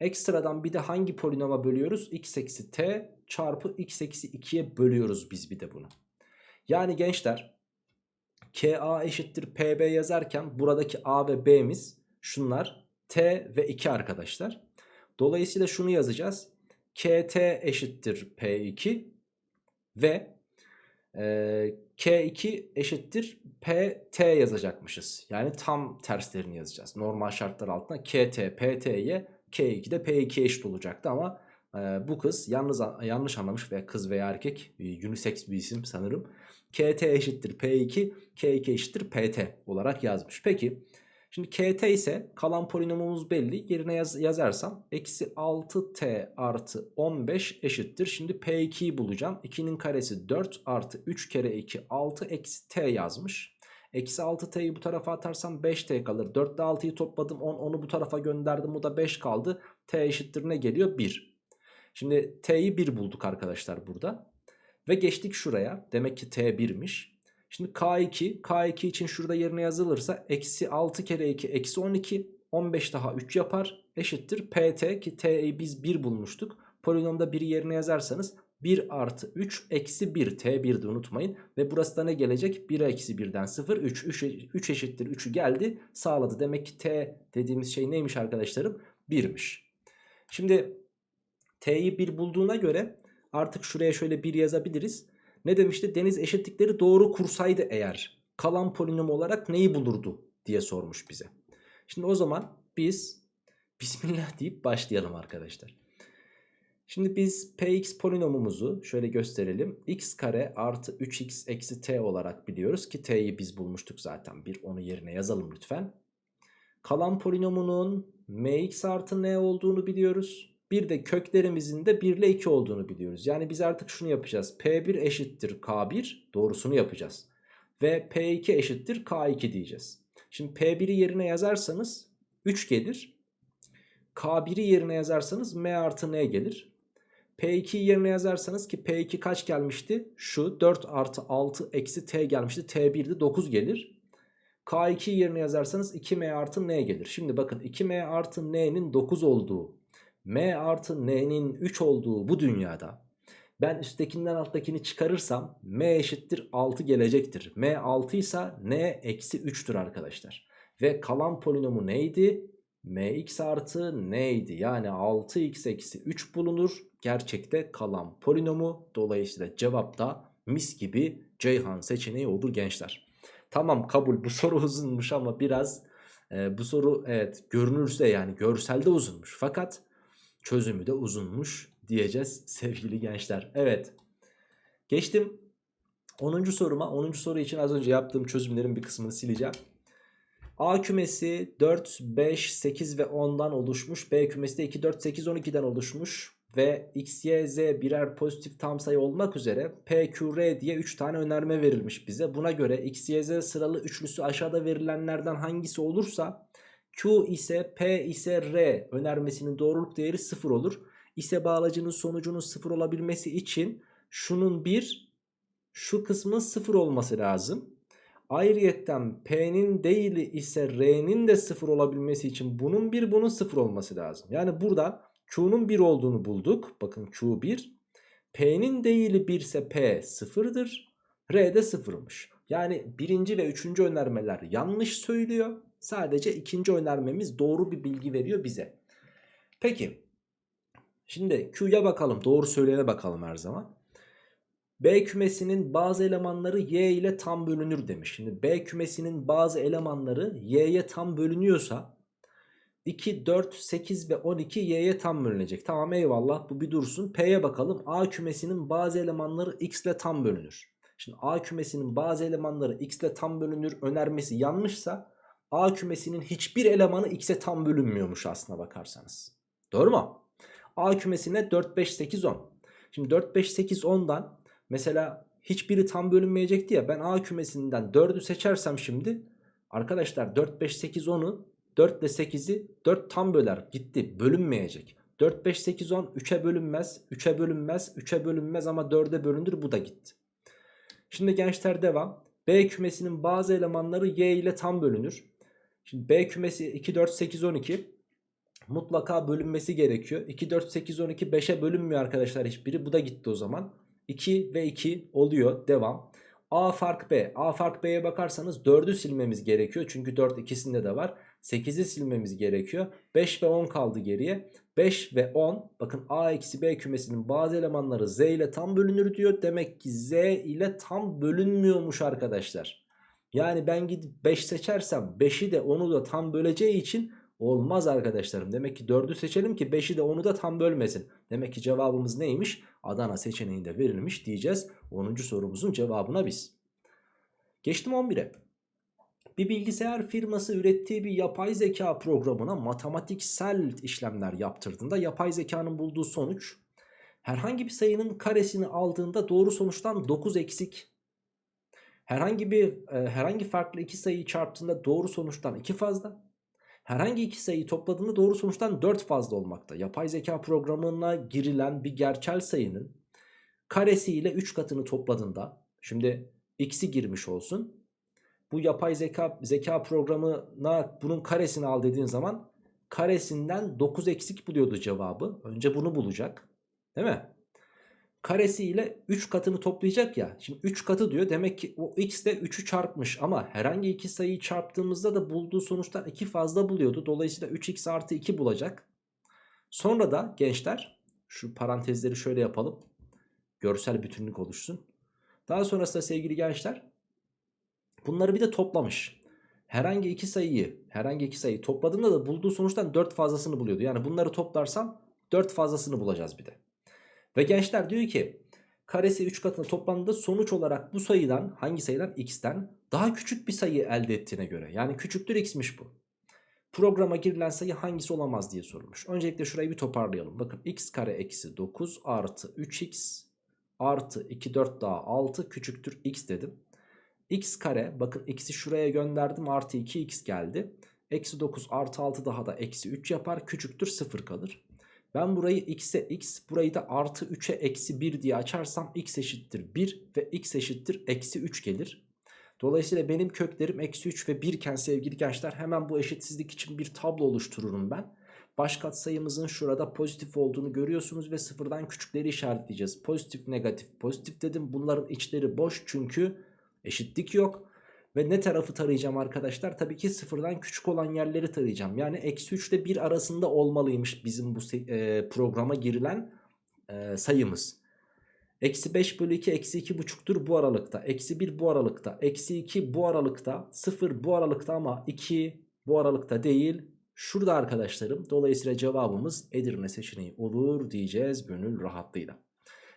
Ekstradan bir de hangi polinoma bölüyoruz? x eksi t çarpı x eksi 2'ye bölüyoruz biz bir de bunu. Yani gençler ka eşittir pb yazarken buradaki a ve b'miz şunlar t ve 2 arkadaşlar. Dolayısıyla şunu yazacağız. kt eşittir p2 ve K2 eşittir PT yazacakmışız. Yani tam terslerini yazacağız. Normal şartlar altında KT, PT'ye K2 de P2 eşit olacaktı ama e, bu kız yalnız yanlış anlamış veya kız veya erkek e, unisex bir isim sanırım. KT eşittir P2, K2 eşittir PT olarak yazmış. Peki Şimdi kt ise kalan polinomumuz belli. Yerine yaz, yazarsam eksi 6t artı 15 eşittir. Şimdi p2'yi bulacağım. 2'nin karesi 4 artı 3 kere 2 6 eksi t yazmış. Eksi 6t'yi bu tarafa atarsam 5t kalır. 4 ile 6'yı topladım 10 onu bu tarafa gönderdim bu da 5 kaldı. t eşittir ne geliyor? 1. Şimdi t'yi 1 bulduk arkadaşlar burada. Ve geçtik şuraya. Demek ki t 1'miş. Şimdi k2. k2 için şurada yerine yazılırsa eksi 6 kere 2 eksi 12. 15 daha 3 yapar. Eşittir pt ki t'yi biz 1 bulmuştuk. Polinomda 1'i yerine yazarsanız 1 artı 3 eksi 1 t1'de unutmayın. Ve burası da ne gelecek? 1 eksi 1'den 0 3. 3, 3 eşittir 3'ü geldi sağladı. Demek ki t dediğimiz şey neymiş arkadaşlarım? 1'miş. Şimdi t'yi 1 bulduğuna göre artık şuraya şöyle 1 yazabiliriz. Ne demişti? Deniz eşitlikleri doğru kursaydı eğer kalan polinom olarak neyi bulurdu diye sormuş bize. Şimdi o zaman biz Bismillah deyip başlayalım arkadaşlar. Şimdi biz px polinomumuzu şöyle gösterelim. x kare artı 3x eksi t olarak biliyoruz ki t'yi biz bulmuştuk zaten. Bir onu yerine yazalım lütfen. Kalan polinomunun mx artı n olduğunu biliyoruz. Bir de köklerimizin de 1 ile 2 olduğunu biliyoruz. Yani biz artık şunu yapacağız. P1 eşittir K1 doğrusunu yapacağız. Ve P2 eşittir K2 diyeceğiz. Şimdi P1'i yerine yazarsanız 3 gelir. K1'i yerine yazarsanız M artı N gelir. P2'yi yerine yazarsanız ki P2 kaç gelmişti? Şu 4 artı 6 eksi T gelmişti. T1'de 9 gelir. K2'yi yerine yazarsanız 2M artı N gelir. Şimdi bakın 2M artı N'nin 9 olduğu M artı N'nin 3 olduğu bu dünyada ben üsttekinden alttakini çıkarırsam M eşittir 6 gelecektir. M 6 ise N eksi 3'tür arkadaşlar. Ve kalan polinomu neydi? Mx artı neydi? Yani 6x eksi 3 bulunur. Gerçekte kalan polinomu. Dolayısıyla cevap da mis gibi Ceyhan seçeneği olur gençler. Tamam kabul bu soru uzunmuş ama biraz e, bu soru evet görünürse yani görselde uzunmuş. Fakat çözümü de uzunmuş diyeceğiz sevgili gençler. Evet geçtim 10. soruma. 10. soru için az önce yaptığım çözümlerin bir kısmını sileceğim. A kümesi 4, 5, 8 ve 10'dan oluşmuş. B kümesi de 2, 4, 8, 12'den oluşmuş. Ve X, Y, Z birer pozitif tam sayı olmak üzere P, Q, R diye 3 tane önerme verilmiş bize. Buna göre X, Y, Z sıralı üçlüsü aşağıda verilenlerden hangisi olursa Q ise P ise R önermesinin doğruluk değeri 0 olur. İse bağlacının sonucunun 0 olabilmesi için şunun 1 şu kısmın 0 olması lazım. Ayrıyetten P'nin değil ise R'nin de 0 olabilmesi için bunun 1 bunun 0 olması lazım. Yani burada Q'nun 1 olduğunu bulduk. Bakın Q 1. P'nin değili 1 ise P 0'dır. R de 0'mış. Yani birinci ve üçüncü önermeler yanlış söylüyor. Sadece ikinci önermemiz doğru bir bilgi veriyor bize. Peki. Şimdi Q'ya bakalım. Doğru söyleyene bakalım her zaman. B kümesinin bazı elemanları Y ile tam bölünür demiş. Şimdi B kümesinin bazı elemanları Y'ye tam bölünüyorsa 2, 4, 8 ve 12 Y'ye tam bölünecek. Tamam eyvallah bu bir dursun. P'ye bakalım. A kümesinin bazı elemanları X ile tam bölünür. Şimdi A kümesinin bazı elemanları X ile tam bölünür önermesi yanlışsa A kümesinin hiçbir elemanı X'e tam bölünmüyormuş aslına bakarsanız. Doğru mu? A kümesine 4, 5, 8, 10. Şimdi 4, 5, 8, 10'dan Mesela hiçbiri tam bölünmeyecekti ya ben A kümesinden 4'ü seçersem şimdi arkadaşlar 4, 5, 8, 10'u 4 ile 8'i 4 tam böler gitti bölünmeyecek. 4, 5, 8, 10 3'e bölünmez 3'e bölünmez 3'e bölünmez ama 4'e bölünür bu da gitti. Şimdi gençler devam. B kümesinin bazı elemanları Y ile tam bölünür. Şimdi B kümesi 2, 4, 8, 12 mutlaka bölünmesi gerekiyor. 2, 4, 8, 12 5'e bölünmüyor arkadaşlar hiçbiri bu da gitti o zaman. 2 ve 2 oluyor. Devam. A fark B. A fark B'ye bakarsanız 4'ü silmemiz gerekiyor. Çünkü 4 ikisinde de var. 8'i silmemiz gerekiyor. 5 ve 10 kaldı geriye. 5 ve 10 bakın A eksi B kümesinin bazı elemanları Z ile tam bölünür diyor. Demek ki Z ile tam bölünmüyormuş arkadaşlar. Yani ben gidip 5 seçersem 5'i de 10'u da tam böleceği için Olmaz arkadaşlarım. Demek ki 4'ü seçelim ki 5'i de 10'u da tam bölmesin. Demek ki cevabımız neymiş? Adana seçeneğinde verilmiş diyeceğiz. 10. sorumuzun cevabına biz. Geçtim 11'e. Bir bilgisayar firması ürettiği bir yapay zeka programına matematiksel işlemler yaptırdığında yapay zekanın bulduğu sonuç herhangi bir sayının karesini aldığında doğru sonuçtan 9 eksik Herhangi bir e, herhangi farklı iki sayıyı çarptığında doğru sonuçtan 2 fazla. Herhangi iki sayıyı topladığında doğru sonuçtan 4 fazla olmakta. Yapay zeka programına girilen bir gerçel sayının karesi ile 3 katını topladığında şimdi x'i girmiş olsun. Bu yapay zeka zeka programına bunun karesini al dediğin zaman karesinden 9 eksik buluyordu cevabı. Önce bunu bulacak. Değil mi? Karesi ile 3 katını toplayacak ya. Şimdi 3 katı diyor. Demek ki o x de 3'ü çarpmış. Ama herhangi iki sayıyı çarptığımızda da bulduğu sonuçtan 2 fazla buluyordu. Dolayısıyla 3x artı 2 bulacak. Sonra da gençler şu parantezleri şöyle yapalım. Görsel bütünlük oluşsun. Daha sonrasında sevgili gençler bunları bir de toplamış. Herhangi iki sayıyı herhangi iki sayıyı topladığında da bulduğu sonuçtan 4 fazlasını buluyordu. Yani bunları toplarsam 4 fazlasını bulacağız bir de. Ve gençler diyor ki karesi 3 katına toplandığında sonuç olarak bu sayıdan hangi sayıdan x'ten daha küçük bir sayı elde ettiğine göre yani küçüktür x'miş bu. Programa girilen sayı hangisi olamaz diye sorulmuş. Öncelikle şurayı bir toparlayalım. Bakın x kare eksi 9 artı 3x artı 2 4 daha 6 küçüktür x dedim. x kare bakın x'i şuraya gönderdim artı 2x geldi. Eksi 9 artı 6 daha da eksi 3 yapar küçüktür 0 kalır. Ben burayı x'e x burayı da artı 3'e eksi 1 diye açarsam x eşittir 1 ve x eşittir eksi 3 gelir. Dolayısıyla benim köklerim eksi 3 ve 1 iken sevgili gençler hemen bu eşitsizlik için bir tablo oluştururum ben. Baş katsayımızın şurada pozitif olduğunu görüyorsunuz ve sıfırdan küçükleri işaretleyeceğiz. Pozitif negatif pozitif dedim bunların içleri boş çünkü eşitlik yok. Ve ne tarafı tarayacağım arkadaşlar? Tabii ki sıfırdan küçük olan yerleri tarayacağım. Yani eksi 3 ile 1 arasında olmalıymış bizim bu e, programa girilen e, sayımız. Eksi 5 bölü 2 eksi 2 buçuktur bu aralıkta. Eksi 1 bu aralıkta. Eksi 2 bu aralıkta. 0 bu aralıkta ama 2 bu aralıkta değil. Şurada arkadaşlarım. Dolayısıyla cevabımız Edirne seçeneği olur diyeceğiz gönül rahatlığıyla.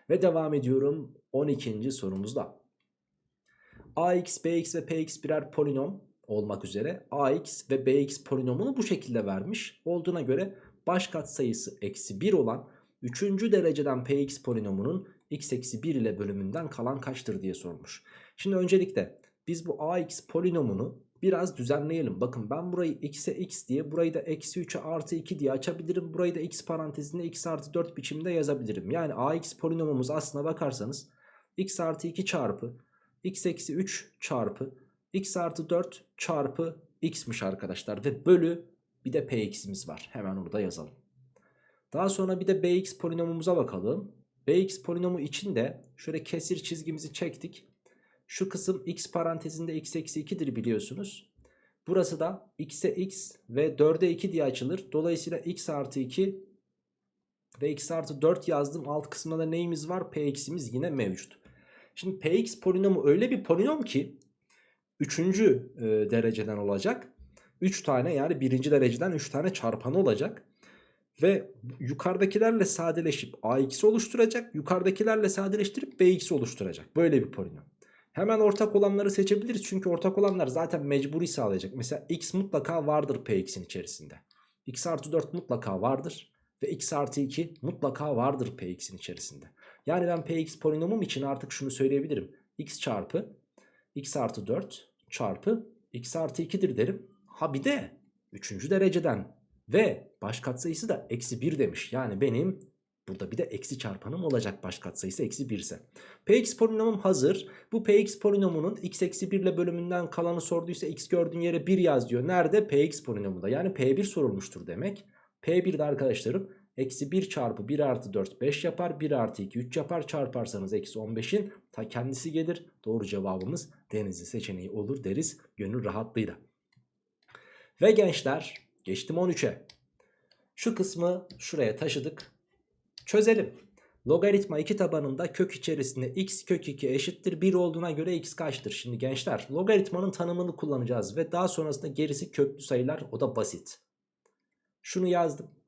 Ve devam ediyorum 12. sorumuzda ax, bx ve px birer polinom olmak üzere ax ve bx polinomunu bu şekilde vermiş. Olduğuna göre baş katsayısı eksi 1 olan 3. dereceden px polinomunun x eksi 1 ile bölümünden kalan kaçtır diye sormuş. Şimdi öncelikle biz bu ax polinomunu biraz düzenleyelim. Bakın ben burayı x'e x diye burayı da eksi 3'e artı 2 diye açabilirim. Burayı da x parantezinde x artı 4 biçimde yazabilirim. Yani ax polinomumuz aslına bakarsanız x artı 2 çarpı x eksi 3 çarpı x artı 4 çarpı x'miş arkadaşlar. Ve bölü bir de px'imiz var. Hemen orada yazalım. Daha sonra bir de bx polinomumuza bakalım. bx polinomu için de şöyle kesir çizgimizi çektik. Şu kısım x parantezinde x eksi 2'dir biliyorsunuz. Burası da x'e x ve 4'e 2 diye açılır. Dolayısıyla x artı 2 ve x artı 4 yazdım. Alt kısmında da neyimiz var? px'imiz yine mevcut. Şimdi px polinomu öyle bir polinom ki 3. E, dereceden olacak. 3 tane yani 1. dereceden 3 tane çarpanı olacak. Ve yukarıdakilerle sadeleşip ax oluşturacak. Yukarıdakilerle sadeleştirip bx oluşturacak. Böyle bir polinom. Hemen ortak olanları seçebiliriz. Çünkü ortak olanlar zaten mecburi sağlayacak. Mesela x mutlaka vardır px'in içerisinde. x artı 4 mutlaka vardır. Ve x artı 2 mutlaka vardır px'in içerisinde. Yani ben px polinomum için artık şunu söyleyebilirim. x çarpı x artı 4 çarpı x artı 2'dir derim. Ha bir de 3. dereceden ve baş katsayısı da eksi 1 demiş. Yani benim burada bir de eksi çarpanım olacak baş katsayısı eksi 1 ise. px polinomum hazır. Bu px polinomunun x eksi 1 ile bölümünden kalanı sorduysa x gördüğün yere 1 yaz diyor. Nerede? px polinomunda. Yani p1 sorulmuştur demek. p1 de arkadaşlarım Eksi 1 çarpı 1 artı 4 5 yapar. 1 artı 2 3 yapar. Çarparsanız eksi 15'in ta kendisi gelir. Doğru cevabımız denizli seçeneği olur deriz gönül rahatlığıyla. Ve gençler geçtim 13'e. Şu kısmı şuraya taşıdık. Çözelim. Logaritma 2 tabanında kök içerisinde x kök 2 eşittir 1 olduğuna göre x kaçtır? Şimdi gençler logaritmanın tanımını kullanacağız ve daha sonrasında gerisi köklü sayılar o da basit. Şunu yazdım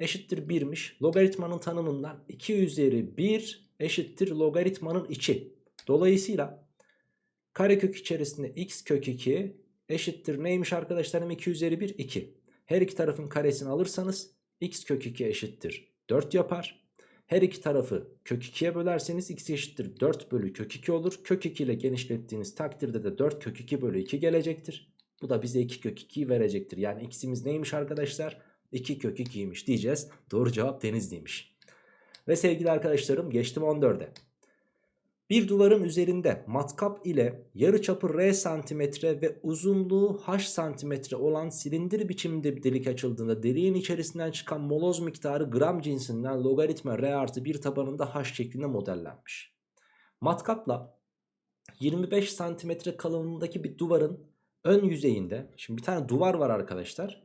eşittir 1'miş. Logaritmanın tanımından 2 üzeri 1 eşittir logaritmanın içi. Dolayısıyla karekök içerisinde x kök 2 eşittir neymiş arkadaşlarım 2 üzeri 1 2. Her iki tarafın karesini alırsanız x kök 2 eşittir 4 yapar. Her iki tarafı kök 2'ye bölerseniz x eşittir 4 bölü kök 2 olur. Kök 2 ile genişlettiğiniz takdirde de 4 kök 2 bölü 2 gelecektir. Bu da bize 2 kök 2'yi verecektir. Yani x'imiz neymiş arkadaşlar? 2 kök 2'ymiş diyeceğiz. Doğru cevap Denizli'ymiş. Ve sevgili arkadaşlarım geçtim 14'e. Bir duvarın üzerinde matkap ile yarıçapı r santimetre ve uzunluğu h santimetre olan silindir biçiminde bir delik açıldığında deliğin içerisinden çıkan moloz miktarı gram cinsinden logaritma r artı 1 tabanında h şeklinde modellenmiş. Matkapla 25 santimetre kalınlığındaki bir duvarın ön yüzeyinde şimdi bir tane duvar var arkadaşlar.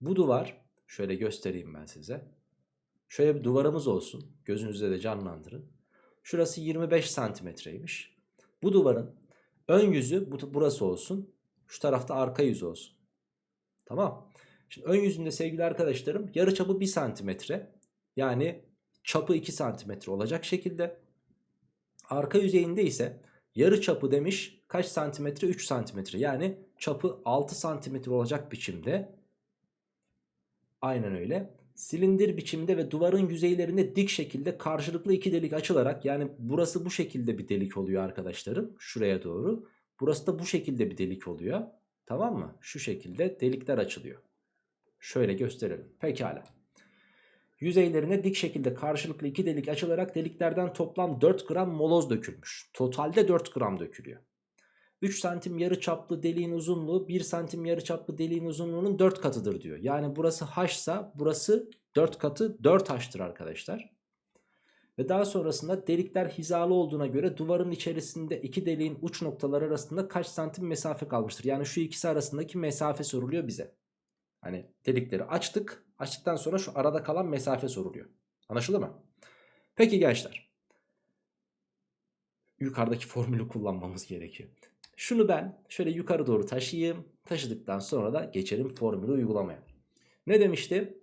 Bu duvar şöyle göstereyim ben size. Şöyle bir duvarımız olsun. Gözünüzde de canlandırın. Şurası 25 santimetreymiş. Bu duvarın ön yüzü bu, burası olsun. Şu tarafta arka yüzü olsun. Tamam. Şimdi ön yüzünde sevgili arkadaşlarım yarı çapı 1 santimetre. Yani çapı 2 santimetre olacak şekilde. Arka yüzeyinde ise yarı çapı demiş kaç santimetre? 3 santimetre. Yani çapı 6 santimetre olacak biçimde. Aynen öyle silindir biçimde ve duvarın yüzeylerinde dik şekilde karşılıklı iki delik açılarak yani burası bu şekilde bir delik oluyor arkadaşlarım şuraya doğru. Burası da bu şekilde bir delik oluyor. Tamam mı? Şu şekilde delikler açılıyor. Şöyle gösterelim. Pekala. Yüzeylerine dik şekilde karşılıklı iki delik açılarak deliklerden toplam 4 gram moloz dökülmüş. Totalde 4 gram dökülüyor. 3 santim yarı çaplı deliğin uzunluğu 1 santim yarı çaplı deliğin uzunluğunun 4 katıdır diyor. Yani burası h ise burası 4 katı 4 h'tır arkadaşlar. Ve daha sonrasında delikler hizalı olduğuna göre duvarın içerisinde iki deliğin uç noktaları arasında kaç santim mesafe kalmıştır? Yani şu ikisi arasındaki mesafe soruluyor bize. Hani delikleri açtık. Açtıktan sonra şu arada kalan mesafe soruluyor. Anlaşıldı mı? Peki gençler. Yukarıdaki formülü kullanmamız gerekiyor. Şunu ben şöyle yukarı doğru taşıyayım. Taşıdıktan sonra da geçelim formülü uygulamaya. Ne demişti?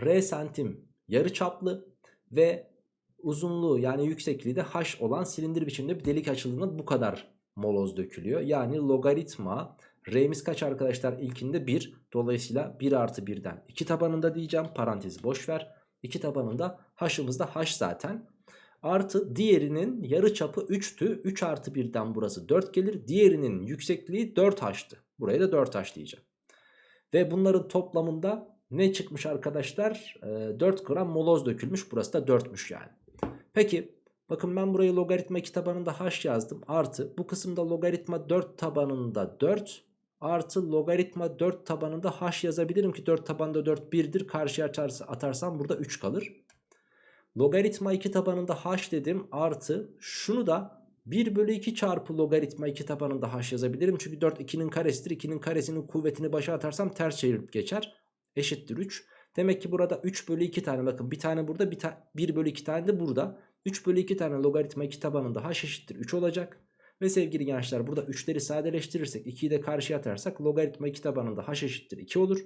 R santim yarı çaplı ve uzunluğu yani yüksekliği de h olan silindir biçiminde bir delik açıldığında bu kadar moloz dökülüyor. Yani logaritma r'miz kaç arkadaşlar? İlkinde 1. Dolayısıyla 1 artı 1'den 2 tabanında diyeceğim. Parantezi boş ver. 2 tabanında h'ımız da h zaten. Artı diğerinin yarı çapı 3'tü. 3 artı 1'den burası 4 gelir. Diğerinin yüksekliği 4h'tı. Buraya da 4h diyeceğim. Ve bunların toplamında ne çıkmış arkadaşlar? E, 4 gram moloz dökülmüş. Burası da 4'müş yani. Peki bakın ben burayı logaritma 2 tabanında h yazdım. Artı bu kısımda logaritma 4 tabanında 4 artı logaritma 4 tabanında h yazabilirim ki 4 tabanında 4 1'dir. Karşıya atarsam burada 3 kalır. Logaritma 2 tabanında h dedim artı şunu da 1 bölü 2 çarpı logaritma 2 tabanında h yazabilirim. Çünkü 4 2'nin karesidir. 2'nin karesinin kuvvetini başa atarsam ters çevirip geçer. Eşittir 3. Demek ki burada 3 bölü 2 tane bakın bir tane burada bir ta 1 bölü 2 tane de burada. 3 bölü 2 tane logaritma 2 tabanında h eşittir 3 olacak. Ve sevgili gençler burada 3'leri sadeleştirirsek 2'yi de karşıya atarsak logaritma 2 tabanında h eşittir 2 olur.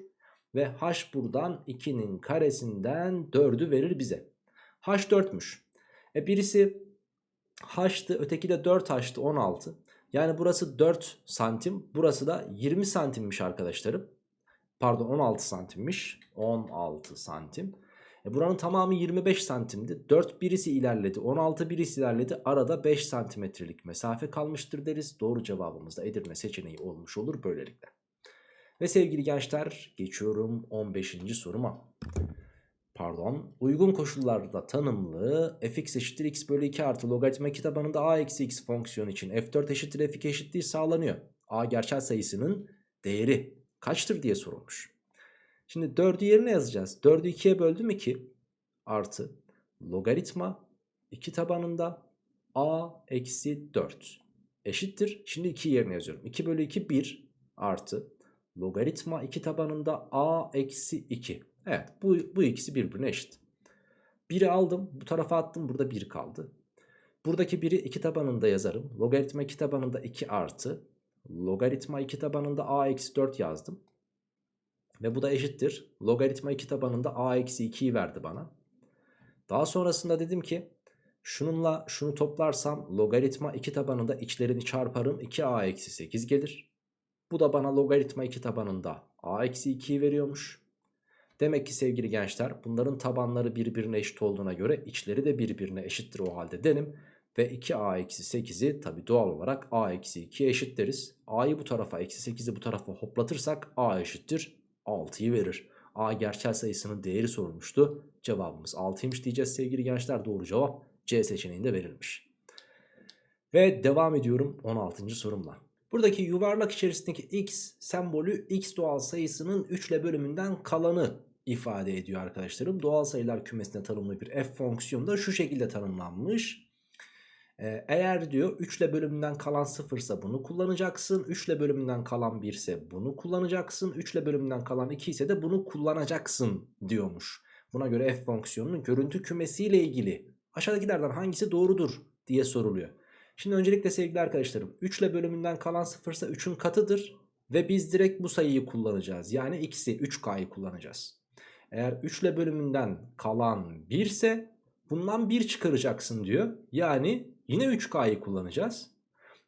Ve h buradan 2'nin karesinden 4'ü verir bize. H4'müş. E birisi H'tı öteki de 4H'tı 16. Yani burası 4 santim burası da 20 santimmiş arkadaşlarım. Pardon 16 santimmiş. 16 santim. E buranın tamamı 25 santimdi. 4 birisi ilerledi 16 birisi ilerledi. Arada 5 santimetrelik mesafe kalmıştır deriz. Doğru cevabımız da Edirne seçeneği olmuş olur böylelikle. Ve sevgili gençler geçiyorum 15. soruma pardon uygun koşullarda tanımlı fx eşittir x bölü 2 artı logaritma kitabanında a eksi x fonksiyon için f4 eşittir f2 eşitliği sağlanıyor. a gerçel sayısının değeri kaçtır diye sorulmuş. Şimdi 4'ü yerine yazacağız. 4'ü 2'ye böldüm 2 artı logaritma 2 tabanında a eksi 4 eşittir. Şimdi 2 yerine yazıyorum. 2 bölü 2 1 artı logaritma 2 tabanında a eksi 2 Evet bu, bu ikisi birbirine eşit. 1'i aldım bu tarafa attım burada 1 kaldı. Buradaki 1'i 2 tabanında yazarım. Logaritma 2 tabanında 2 artı. Logaritma 2 tabanında a eksi 4 yazdım. Ve bu da eşittir. Logaritma 2 tabanında a eksi 2'yi verdi bana. Daha sonrasında dedim ki şununla şunu toplarsam logaritma 2 tabanında içlerini çarparım 2a eksi 8 gelir. Bu da bana logaritma 2 tabanında a eksi 2'yi veriyormuş. Demek ki sevgili gençler bunların tabanları birbirine eşit olduğuna göre içleri de birbirine eşittir o halde derim. Ve 2a-8'i tabi doğal olarak a-2'ye eşit deriz. a'yı bu tarafa eksi 8'i bu tarafa hoplatırsak a eşittir 6'yı verir. a gerçel sayısının değeri sorulmuştu. Cevabımız 6'ymış diyeceğiz sevgili gençler. Doğru cevap C seçeneğinde verilmiş. Ve devam ediyorum 16. sorumla. Buradaki yuvarlak içerisindeki x sembolü x doğal sayısının 3 ile bölümünden kalanı ifade ediyor arkadaşlarım. Doğal sayılar kümesine tanımlı bir f fonksiyonu da şu şekilde tanımlanmış. Ee, eğer diyor 3 ile bölümünden kalan 0 ise bunu kullanacaksın. 3 ile bölümünden kalan 1 ise bunu kullanacaksın. 3 ile bölümünden kalan 2 ise de bunu kullanacaksın diyormuş. Buna göre f fonksiyonunun görüntü kümesiyle ilgili aşağıdakilerden hangisi doğrudur diye soruluyor. Şimdi öncelikle sevgili arkadaşlarım 3 ile bölümünden kalan 0 ise 3'ün katıdır. Ve biz direkt bu sayıyı kullanacağız. Yani x'i 3k'yı kullanacağız. Eğer 3 ile bölümünden kalan 1 ise bundan 1 çıkaracaksın diyor. Yani yine 3k'yı kullanacağız.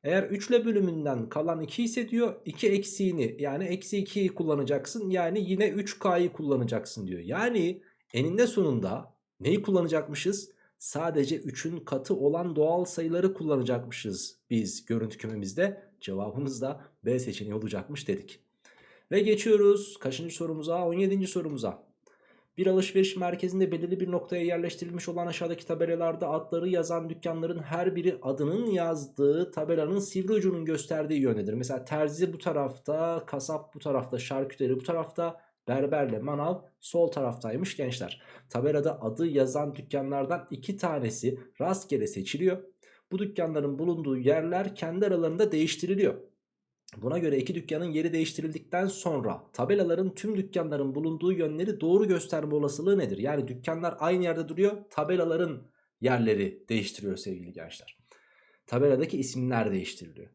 Eğer 3 ile bölümünden kalan 2 ise diyor 2 eksiğini yani eksi 2'yi kullanacaksın. Yani yine 3k'yı kullanacaksın diyor. Yani eninde sonunda neyi kullanacakmışız? sadece 3'ün katı olan doğal sayıları kullanacakmışız biz görüntü kümemizde. Cevabımız da B seçeneği olacakmış dedik. Ve geçiyoruz kaçıncı sorumuza? 17. sorumuza. Bir alışveriş merkezinde belirli bir noktaya yerleştirilmiş olan aşağıdaki tabelalarda adları yazan dükkanların her biri adının yazdığı tabelanın sivri ucunun gösterdiği yöndedir. Mesela terzi bu tarafta, kasap bu tarafta, şarküteri bu tarafta, berberle manav sol taraftaymış gençler. Tabelada adı yazan dükkanlardan iki tanesi rastgele seçiliyor. Bu dükkanların bulunduğu yerler kendi aralarında değiştiriliyor. Buna göre iki dükkanın yeri değiştirildikten sonra tabelaların tüm dükkanların bulunduğu yönleri doğru gösterme olasılığı nedir? Yani dükkanlar aynı yerde duruyor tabelaların yerleri değiştiriyor sevgili gençler. Tabeladaki isimler değiştiriliyor.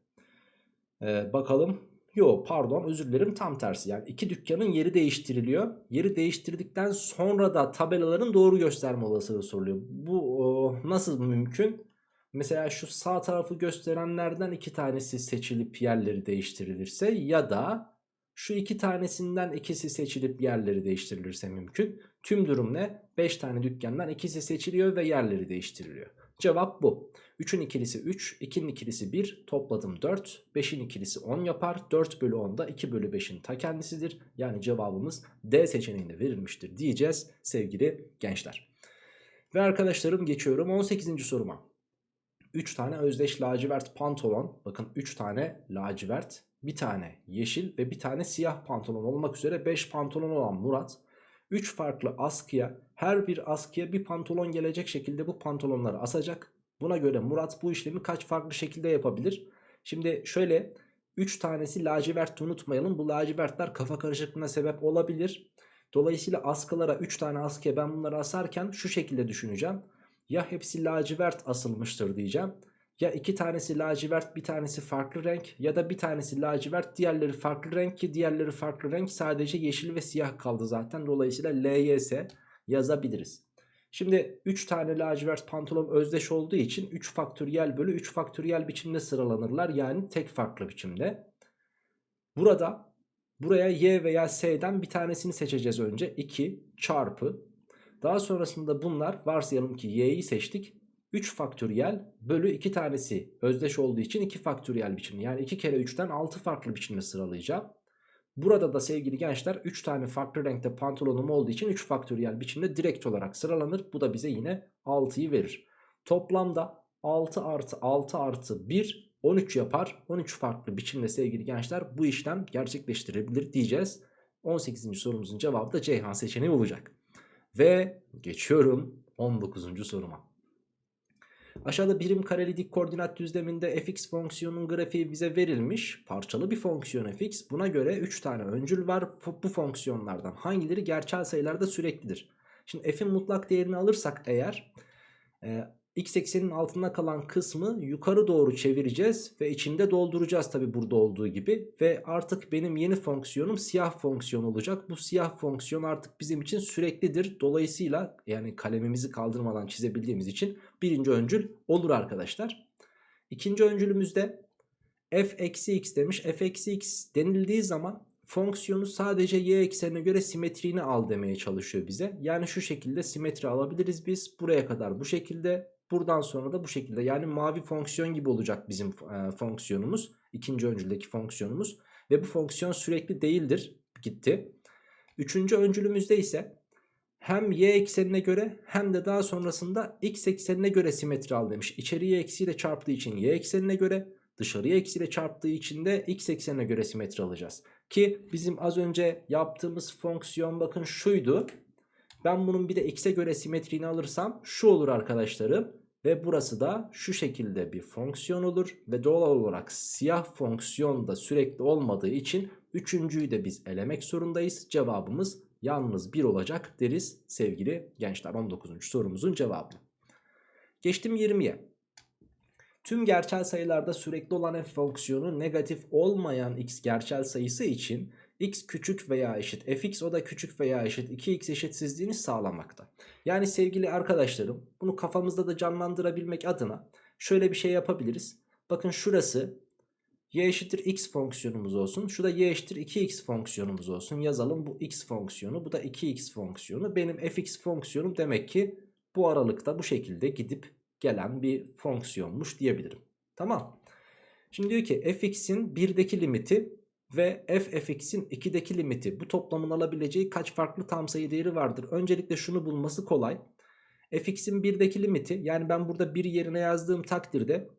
Ee, bakalım Yo pardon özür dilerim tam tersi yani iki dükkanın yeri değiştiriliyor. Yeri değiştirdikten sonra da tabelaların doğru gösterme olasılığı soruluyor. Bu o, nasıl mümkün? Mesela şu sağ tarafı gösterenlerden iki tanesi seçilip yerleri değiştirilirse ya da şu iki tanesinden ikisi seçilip yerleri değiştirilirse mümkün. Tüm durum ne? 5 tane dükkandan ikisi seçiliyor ve yerleri değiştiriliyor. Cevap bu. 3'ün ikilisi 3, 2'nin ikilisi 1, topladım 4, 5'in ikilisi 10 yapar. 4 bölü 10 da 2 bölü 5'in ta kendisidir. Yani cevabımız D seçeneğinde verilmiştir diyeceğiz sevgili gençler. Ve arkadaşlarım geçiyorum 18. soruma. 3 tane özdeş lacivert pantolon, bakın 3 tane lacivert, bir tane yeşil ve bir tane siyah pantolon olmak üzere 5 pantolon olan Murat 3 farklı askıya her bir askıya bir pantolon gelecek şekilde bu pantolonları asacak. Buna göre Murat bu işlemi kaç farklı şekilde yapabilir? Şimdi şöyle 3 tanesi lacivert unutmayalım. Bu lacivertler kafa karışıklığına sebep olabilir. Dolayısıyla askılara 3 tane askıya ben bunları asarken şu şekilde düşüneceğim. Ya hepsi lacivert asılmıştır diyeceğim. Ya iki tanesi lacivert bir tanesi farklı renk ya da bir tanesi lacivert diğerleri farklı renk ki diğerleri farklı renk sadece yeşil ve siyah kaldı zaten. Dolayısıyla LYS yazabiliriz. Şimdi 3 tane lacivert pantolon özdeş olduğu için 3 faktöriyel bölü 3 faktöriyel biçimde sıralanırlar. Yani tek farklı biçimde. Burada buraya y veya s'den bir tanesini seçeceğiz önce. 2 çarpı. Daha sonrasında bunlar varsayalım ki y'yi seçtik. 3 faktöriyel bölü 2 tanesi özdeş olduğu için 2 faktöriyel biçimde. Yani 2 kere 3'ten 6 farklı biçimde sıralayacağım. Burada da sevgili gençler 3 tane farklı renkte pantolonum olduğu için 3 faktöriyel biçimde direkt olarak sıralanır. Bu da bize yine 6'yı verir. Toplamda 6 artı 6 artı 1 13 yapar. 13 farklı biçimde sevgili gençler bu işlem gerçekleştirebilir diyeceğiz. 18. sorumuzun cevabı da Ceyhan seçeneği olacak. Ve geçiyorum 19. soruma. Aşağıda birim kareli dik koordinat düzleminde fx fonksiyonunun grafiği bize verilmiş. Parçalı bir fonksiyon fx. Buna göre 3 tane öncül var. Bu fonksiyonlardan hangileri gerçel sayılarda süreklidir? Şimdi f'in mutlak değerini alırsak eğer e, x eksenin altında kalan kısmı yukarı doğru çevireceğiz ve içinde dolduracağız tabi burada olduğu gibi ve artık benim yeni fonksiyonum siyah fonksiyon olacak. Bu siyah fonksiyon artık bizim için süreklidir. Dolayısıyla yani kalemimizi kaldırmadan çizebildiğimiz için birinci öncül olur arkadaşlar. İkinci öncülümüzde f eksi x demiş. f eksi x denildiği zaman fonksiyonu sadece y eksenine göre simetriğini al demeye çalışıyor bize. Yani şu şekilde simetri alabiliriz biz. Buraya kadar bu şekilde. Buradan sonra da bu şekilde. Yani mavi fonksiyon gibi olacak bizim e, fonksiyonumuz. ikinci öncüldeki fonksiyonumuz. Ve bu fonksiyon sürekli değildir. Gitti. Üçüncü öncülümüzde ise hem y eksenine göre hem de daha sonrasında x eksenine göre simetri al demiş. İçeriye eksiyle çarptığı için y eksenine göre dışarıya eksiyle çarptığı için de x eksenine göre simetri alacağız. Ki bizim az önce yaptığımız fonksiyon bakın şuydu. Ben bunun bir de x'e göre simetriğini alırsam şu olur arkadaşlarım. Ve burası da şu şekilde bir fonksiyon olur. Ve doğal olarak siyah fonksiyon da sürekli olmadığı için üçüncüyü de biz elemek zorundayız. Cevabımız yalnız 1 olacak deriz sevgili gençler 19. sorumuzun cevabı. Geçtim 20'ye. Tüm gerçel sayılarda sürekli olan f fonksiyonu negatif olmayan x gerçel sayısı için x küçük veya eşit fx o da küçük veya eşit 2x eşitsizliğini sağlamakta. Yani sevgili arkadaşlarım bunu kafamızda da canlandırabilmek adına şöyle bir şey yapabiliriz. Bakın şurası y eşittir x fonksiyonumuz olsun. Şu da y eşittir 2x fonksiyonumuz olsun. Yazalım bu x fonksiyonu bu da 2x fonksiyonu. Benim fx fonksiyonum demek ki bu aralıkta bu şekilde gidip gelen bir fonksiyonmuş diyebilirim. Tamam. Şimdi diyor ki fx'in 1'deki limiti ve f fx'in 2'deki limiti bu toplamın alabileceği kaç farklı tam sayı değeri vardır? Öncelikle şunu bulması kolay. fx'in 1'deki limiti yani ben burada 1 yerine yazdığım takdirde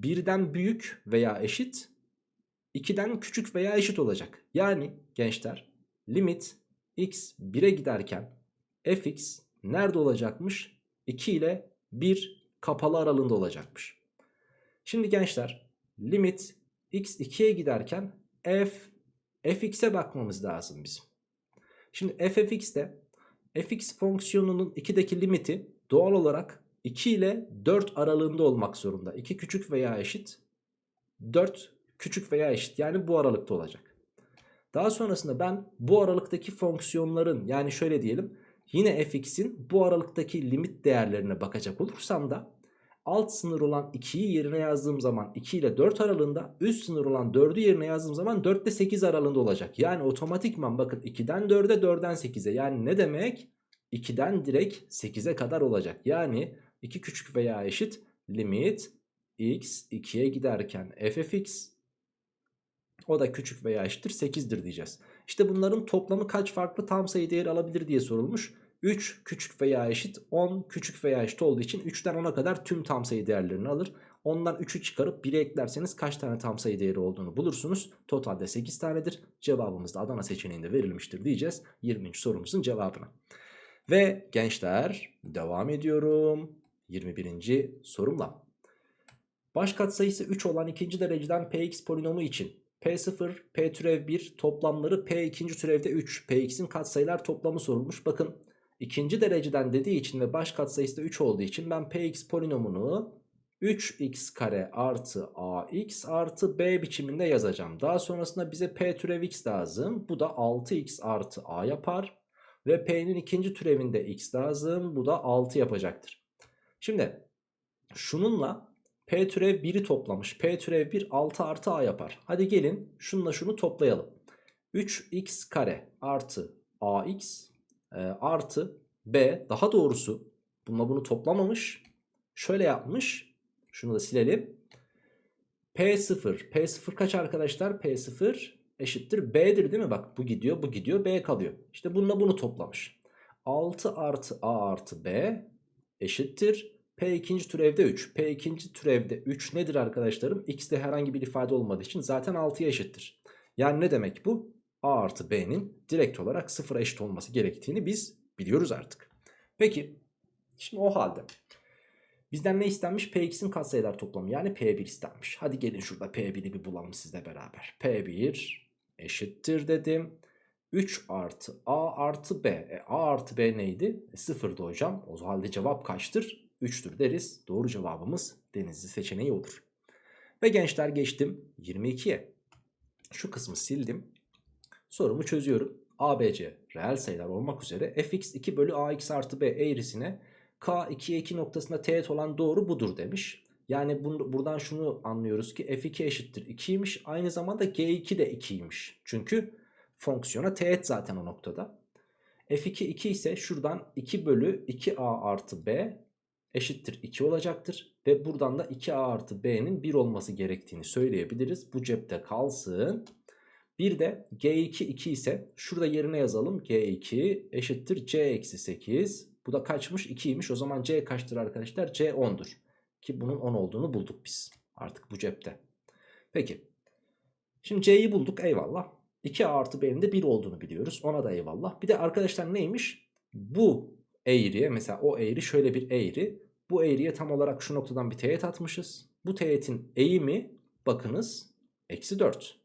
1'den büyük veya eşit 2'den küçük veya eşit olacak. Yani gençler limit x 1'e giderken fx nerede olacakmış? 2 ile 1 kapalı aralığında olacakmış. Şimdi gençler limit x 2'ye giderken f fx'e bakmamız lazım bizim. Şimdi f fx'te fx fonksiyonunun 2'deki limiti doğal olarak 2 ile 4 aralığında olmak zorunda. 2 küçük veya eşit 4 küçük veya eşit yani bu aralıkta olacak. Daha sonrasında ben bu aralıktaki fonksiyonların yani şöyle diyelim yine fx'in bu aralıktaki limit değerlerine bakacak olursam da alt sınır olan 2'yi yerine yazdığım zaman 2 ile 4 aralığında üst sınır olan 4'ü yerine yazdığım zaman 4 ile 8 aralığında olacak. Yani otomatikman bakın 2'den 4'e 4'den 8'e yani ne demek? 2'den direkt 8'e kadar olacak. Yani 2 küçük veya eşit limit x 2'ye giderken ffx o da küçük veya eşittir 8'dir diyeceğiz. İşte bunların toplamı kaç farklı tam sayı değeri alabilir diye sorulmuş. 3 küçük veya eşit 10 küçük veya eşit olduğu için 3'ten 10'a kadar tüm tam sayı değerlerini alır. Ondan 3'ü çıkarıp 1'e eklerseniz kaç tane tam sayı değeri olduğunu bulursunuz. Totalde 8 tanedir. Cevabımız da Adana seçeneğinde verilmiştir diyeceğiz 20. sorumuzun cevabına. Ve gençler devam ediyorum 21. sorumla. Baş katsayısı 3 olan ikinci dereceden px polinomu için P0, P türev 1 toplamları P ikinci türevde 3. Px'in katsayılar toplamı sorulmuş. Bakın ikinci dereceden dediği için ve baş katsayısı da 3 olduğu için ben Px polinomunu 3x kare artı ax artı b biçiminde yazacağım. Daha sonrasında bize p türev x lazım. Bu da 6x artı a yapar. Ve p'nin ikinci türevinde x lazım. Bu da 6 yapacaktır. Şimdi şununla p türev 1'i toplamış. p türev 1 6 artı a yapar. Hadi gelin şununla şunu toplayalım. 3x kare artı ax e, artı b daha doğrusu bununla bunu toplamamış. Şöyle yapmış. Şunu da silelim. P0. P0 kaç arkadaşlar? P0 eşittir B'dir değil mi? Bak bu gidiyor bu gidiyor B kalıyor. İşte bununla bunu toplamış. 6 artı A artı B eşittir. P ikinci türevde 3. P ikinci türevde 3 nedir arkadaşlarım? X'de herhangi bir ifade olmadığı için zaten 6'ya eşittir. Yani ne demek bu? A artı B'nin direkt olarak sıfıra eşit olması gerektiğini biz biliyoruz artık. Peki şimdi o halde bizden ne istenmiş? Px'in katsayılar toplamı yani P1 istenmiş. Hadi gelin şurada P1'i bir bulalım sizle beraber. P1 eşittir dedim. 3 artı A artı B. E, A artı B neydi? E, sıfırdı hocam. O halde cevap kaçtır? 3'tür deriz. Doğru cevabımız denizli seçeneği olur. Ve gençler geçtim 22'ye. Şu kısmı sildim. Sorumu çözüyorum. ABC reel sayılar olmak üzere fx 2 bölü ax artı b eğrisine k 2'ye 2 noktasında teğet olan doğru budur demiş. Yani bunu, buradan şunu anlıyoruz ki f2 eşittir 2'ymiş. Aynı zamanda g2 de 2'ymiş. Çünkü fonksiyona teğet zaten o noktada. f2 2 ise şuradan 2 bölü 2a artı b eşittir 2 olacaktır. Ve buradan da 2a artı b'nin 1 olması gerektiğini söyleyebiliriz. Bu cepte kalsın. Bir de g2 2 ise şurada yerine yazalım. g2 eşittir c eksi 8. Bu da kaçmış? 2'ymiş. O zaman c kaçtır arkadaşlar? c 10'dur. Ki bunun 10 olduğunu bulduk biz. Artık bu cepte. Peki. Şimdi c'yi bulduk eyvallah. 2a artı b'nin de 1 olduğunu biliyoruz. Ona da eyvallah. Bir de arkadaşlar neymiş? Bu eğriye mesela o eğri şöyle bir eğri. Bu eğriye tam olarak şu noktadan bir teğet atmışız. Bu teğetin eğimi bakınız eksi 4.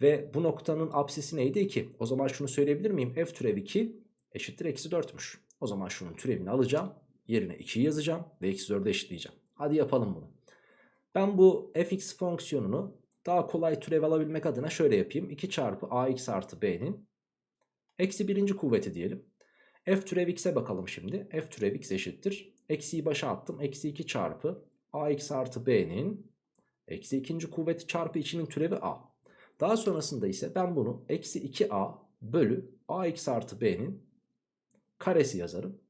Ve bu noktanın apsisi neydi 2. O zaman şunu söyleyebilir miyim? F türev 2 eşittir eksi 4'müş. O zaman şunun türevini alacağım. Yerine 2'yi yazacağım ve eksi 4'ü eşitleyeceğim. Hadi yapalım bunu. Ben bu fx fonksiyonunu daha kolay türev alabilmek adına şöyle yapayım. 2 çarpı ax artı b'nin eksi birinci kuvveti diyelim. f türev x'e bakalım şimdi. f türev x eşittir. Eksiyi başa attım. Eksi 2 çarpı ax artı b'nin eksi ikinci kuvveti çarpı içinin türevi a. Daha sonrasında ise ben bunu eksi 2a bölü ax artı b'nin karesi yazarım.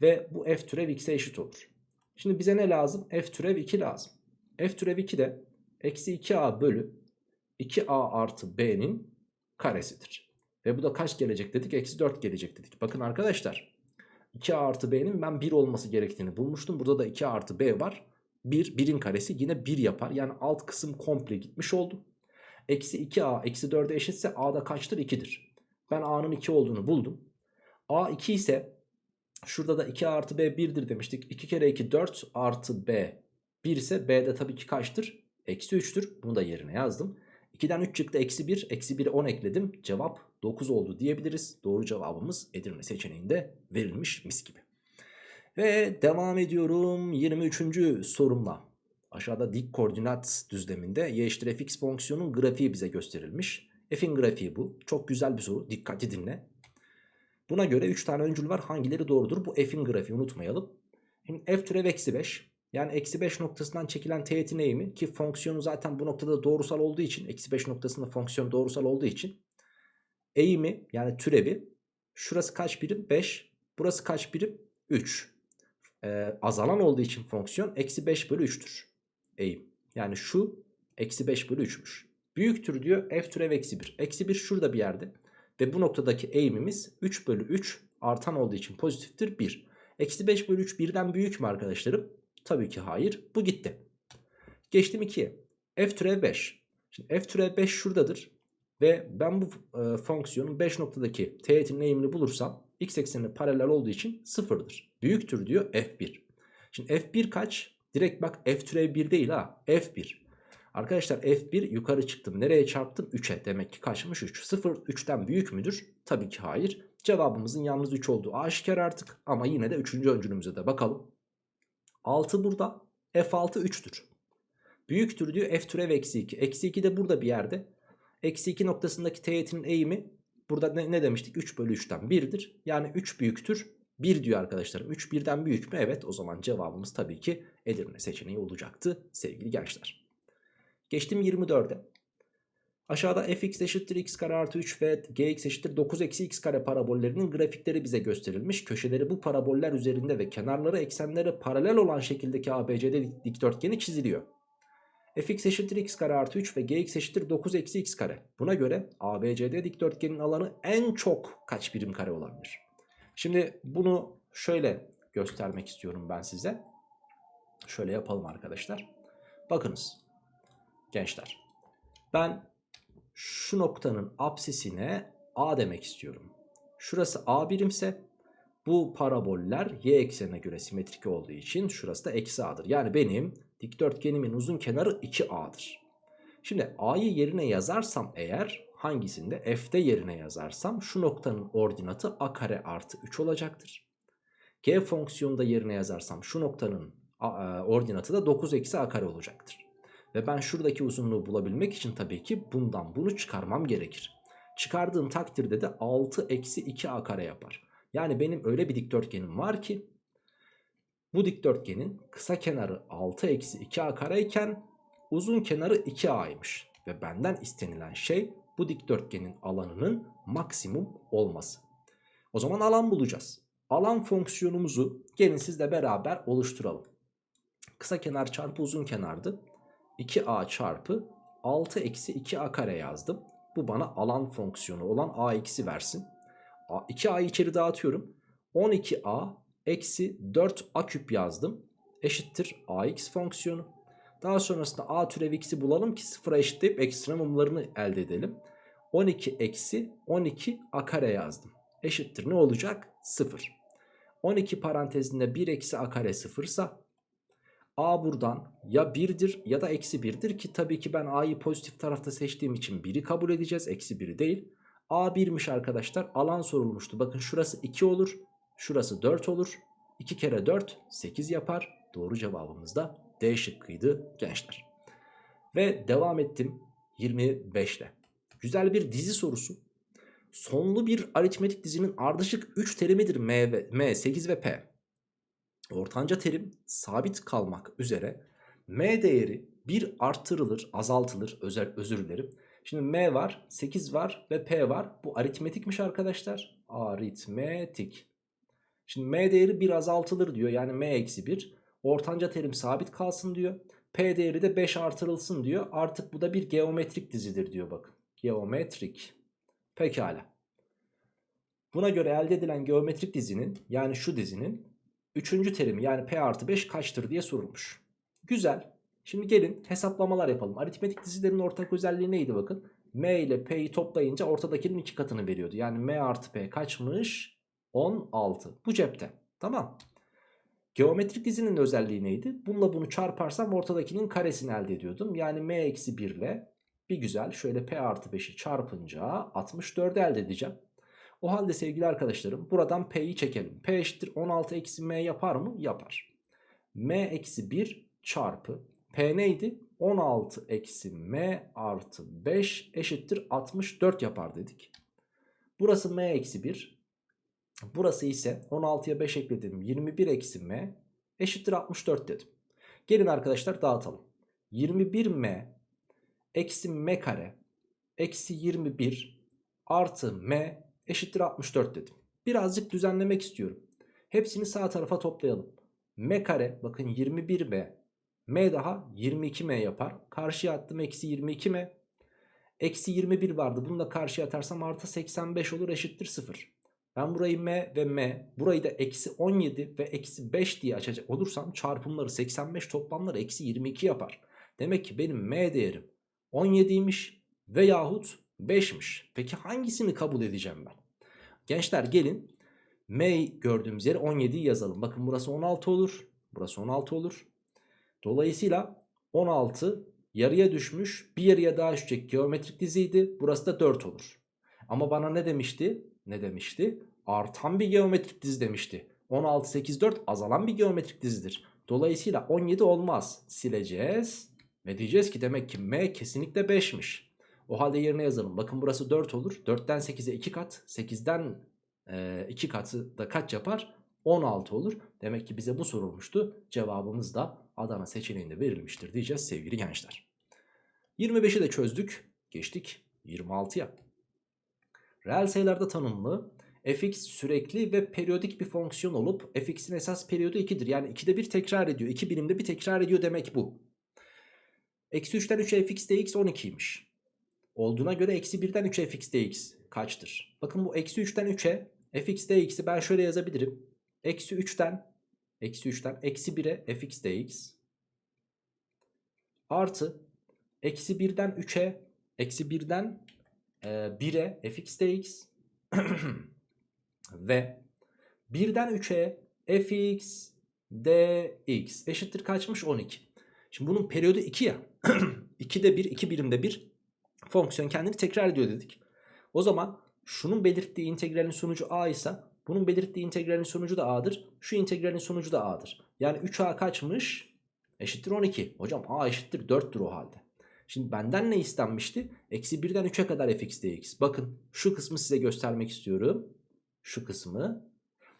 Ve bu f türev x'e eşit olur. Şimdi bize ne lazım? f türev 2 lazım. f türev 2 de eksi 2a bölü 2a artı b'nin karesidir. Ve bu da kaç gelecek dedik? Eksi 4 gelecek dedik. Bakın arkadaşlar 2a artı b'nin ben 1 olması gerektiğini bulmuştum. Burada da 2a artı b var. 1, 1'in karesi yine 1 yapar. Yani alt kısım komple gitmiş oldu. Eksi 2a eksi 4'e eşitse a'da kaçtır? 2'dir. Ben a'nın 2 olduğunu buldum. a 2 ise şurada da 2a artı b 1'dir demiştik. 2 kere 2 4 artı b 1 ise b'de tabii ki kaçtır? Eksi 3'tür. Bunu da yerine yazdım. 2'den 3 çıktı eksi 1. Eksi 1'e 10 ekledim. Cevap 9 oldu diyebiliriz. Doğru cevabımız Edirne seçeneğinde verilmiş mis gibi. Ve devam ediyorum 23. sorumla. Aşağıda dik koordinat düzleminde y eşittir fx fonksiyonun grafiği bize gösterilmiş. F'in grafiği bu. Çok güzel bir soru. Dikkatli dinle. Buna göre 3 tane öncül var. Hangileri doğrudur? Bu f'in grafiği unutmayalım. Şimdi f türev eksi 5. Yani eksi 5 noktasından çekilen teğetin eğimi ki fonksiyonu zaten bu noktada doğrusal olduğu için eksi 5 noktasında fonksiyon doğrusal olduğu için eğimi yani türevi şurası kaç birim? 5. Burası kaç birim? 3. Ee, azalan olduğu için fonksiyon eksi 5 bölü 3'tür. Eğim. Yani şu eksi 5 bölü 3'müş. Büyüktür diyor f türev eksi 1. Eksi 1 şurada bir yerde. Ve bu noktadaki eğimimiz 3 bölü 3 artan olduğu için pozitiftir 1. Eksi 5 bölü 3 birden büyük mü arkadaşlarım? Tabii ki hayır. Bu gitti. Geçtim 2'ye. F türev 5. Şimdi F türev 5 şuradadır. Ve ben bu e, fonksiyonun 5 noktadaki teğetinin eğimini bulursam x eksenine paralel olduğu için sıfırdır. Büyüktür diyor F1. Şimdi F1 kaç? Direkt bak F türev 1 değil ha. F1. Arkadaşlar F1 yukarı çıktım. Nereye çarptım? 3'e. Demek ki kaçmış 3. 0 3'ten büyük müdür? Tabii ki hayır. Cevabımızın yalnız 3 olduğu aşikar artık. Ama yine de 3. öncülümüze de bakalım. 6 burada. F6 3'tür. Büyüktür diyor f türev eksi 2. Eksi 2 de burada bir yerde. Eksi 2 noktasındaki teğetin eğimi burada ne, ne demiştik? 3 bölü 3'ten 1'dir. Yani 3 büyüktür. 1 diyor arkadaşlarım. 3 birden büyük mü? Evet o zaman cevabımız tabii ki Edirne seçeneği olacaktı sevgili gençler. Geçtim 24'e. Aşağıda fx eşittir x kare artı 3 ve gx eşittir 9 eksi x kare parabollerinin grafikleri bize gösterilmiş. Köşeleri bu paraboller üzerinde ve kenarları eksenlere paralel olan şekildeki ABCD dikdörtgeni çiziliyor. fx eşittir x kare artı 3 ve gx eşittir 9 eksi x kare. Buna göre ABCD dikdörtgenin alanı en çok kaç birim kare olabilir? Şimdi bunu şöyle göstermek istiyorum ben size. Şöyle yapalım arkadaşlar. Bakınız gençler. Ben şu noktanın apsisine A demek istiyorum. Şurası A birimse bu paraboller y eksenine göre simetrik olduğu için şurası da eksi A'dır. Yani benim dikdörtgenimin uzun kenarı 2A'dır. Şimdi A'yı yerine yazarsam eğer hangisinde F'de yerine yazarsam şu noktanın ordinatı A kare artı 3 olacaktır. G fonksiyonunda yerine yazarsam şu noktanın ordinatı da 9 eksi A kare olacaktır. Ve ben şuradaki uzunluğu bulabilmek için tabii ki bundan bunu çıkarmam gerekir. Çıkardığım takdirde de 6 eksi 2a kare yapar. Yani benim öyle bir dikdörtgenim var ki bu dikdörtgenin kısa kenarı 6 eksi 2a kare iken uzun kenarı 2a'ymış. Ve benden istenilen şey bu dikdörtgenin alanının maksimum olması. O zaman alan bulacağız. Alan fonksiyonumuzu gelin sizle beraber oluşturalım. Kısa kenar çarpı uzun kenardı. 2a çarpı 6 eksi 2a kare yazdım. Bu bana alan fonksiyonu olan a eksi versin. 2a'yı içeri dağıtıyorum. 12a eksi 4a küp yazdım. Eşittir ax fonksiyonu. Daha sonrasında a türev x'i bulalım ki sıfıra eşitleyip ekstremumlarını elde edelim. 12 eksi 12 a kare yazdım. Eşittir ne olacak? 0. 12 parantezinde 1 eksi a kare 0 ise a buradan ya 1'dir ya da eksi 1'dir ki tabii ki ben a'yı pozitif tarafta seçtiğim için 1'i kabul edeceğiz eksi 1'i değil. a 1'miş arkadaşlar alan sorulmuştu bakın şurası 2 olur şurası 4 olur 2 kere 4 8 yapar doğru cevabımız da D şıkkıydı gençler. Ve devam ettim 25 ile. Güzel bir dizi sorusu. Sonlu bir aritmetik dizinin ardışık 3 terimidir M, ve, M 8 ve P. Ortanca terim sabit kalmak üzere M değeri 1 arttırılır, azaltılır, özür, özür dilerim. Şimdi M var, 8 var ve P var. Bu aritmetikmiş arkadaşlar. Aritmetik. Şimdi M değeri 1 azaltılır diyor. Yani M eksi 1. Ortanca terim sabit kalsın diyor. P değeri de 5 artırılsın diyor. Artık bu da bir geometrik dizidir diyor bakın. Geometrik. Pekala. Buna göre elde edilen geometrik dizinin yani şu dizinin 3. terimi yani P artı 5 kaçtır diye sorulmuş. Güzel. Şimdi gelin hesaplamalar yapalım. Aritmetik dizilerin ortak özelliği neydi bakın. M ile P'yi toplayınca ortadakinin iki katını veriyordu. Yani M artı P kaçmış? 16. Bu cepte. Tamam. Geometrik dizinin özelliği neydi? Bununla bunu çarparsam ortadakinin karesini elde ediyordum. Yani m eksi 1 ile bir güzel şöyle p artı 5'i çarpınca 64 elde edeceğim. O halde sevgili arkadaşlarım buradan p'yi çekelim. p eşittir 16 eksi m yapar mı? Yapar. m eksi 1 çarpı p neydi? 16 eksi m artı 5 eşittir 64 yapar dedik. Burası m eksi 1. Burası ise 16'ya 5 ekledim. 21 eksi m eşittir 64 dedim. Gelin arkadaşlar dağıtalım. 21m eksi m kare eksi 21 artı m eşittir 64 dedim. Birazcık düzenlemek istiyorum. Hepsini sağ tarafa toplayalım. m kare bakın 21m m daha 22m yapar. Karşıya attım eksi 22m. Eksi 21 vardı. Bunu da karşıya atarsam artı 85 olur eşittir 0. Ben burayı m ve m burayı da eksi 17 ve eksi 5 diye açacak olursam çarpımları 85 toplamları eksi 22 yapar. Demek ki benim m değerim 17'ymiş veyahut 5'miş. Peki hangisini kabul edeceğim ben? Gençler gelin m gördüğümüz yere 17'yi yazalım. Bakın burası 16 olur. Burası 16 olur. Dolayısıyla 16 yarıya düşmüş bir yarıya daha düşecek geometrik diziydi. Burası da 4 olur. Ama bana ne demişti? Ne demişti? Artan bir geometrik dizi demişti. 16, 8, 4 azalan bir geometrik dizidir. Dolayısıyla 17 olmaz. Sileceğiz. Ve diyeceğiz ki demek ki M kesinlikle 5'miş. O halde yerine yazalım. Bakın burası 4 olur. 4'ten 8'e 2 kat. 8'den e, 2 katı da kaç yapar? 16 olur. Demek ki bize bu sorulmuştu. Cevabımız da Adana seçeneğinde verilmiştir diyeceğiz sevgili gençler. 25'i de çözdük. Geçtik 26'ya. Reel sayılarda tanımlı fx sürekli ve periyodik bir fonksiyon olup fx'in esas periyodu 2'dir. Yani 2'de bir tekrar ediyor. 2 birimde bir tekrar ediyor demek bu. Eksi 3'ten 3'e fx dx 12'ymiş. Olduğuna göre eksi 1'den 3'e fx dx kaçtır? Bakın bu eksi 3'ten 3'e fx dx'i ben şöyle yazabilirim. Eksi 3'ten eksi 3'ten eksi 1'e fx dx artı eksi 1'den 3'e eksi 1'den 1'e ee, fx dx ve 1'den 3'e fx dx eşittir kaçmış 12. Şimdi bunun periyodu 2 ya. 2'de 1, 2 birimde 1 fonksiyon kendini tekrar ediyor dedik. O zaman şunun belirttiği integralin sonucu a ise bunun belirttiği integralin sonucu da a'dır. Şu integralin sonucu da a'dır. Yani 3a kaçmış? Eşittir 12. Hocam a eşittir 4'tür o halde. Şimdi benden ne istenmişti? Eksi 1'den 3'e kadar fx dx. Bakın şu kısmı size göstermek istiyorum. Şu kısmı.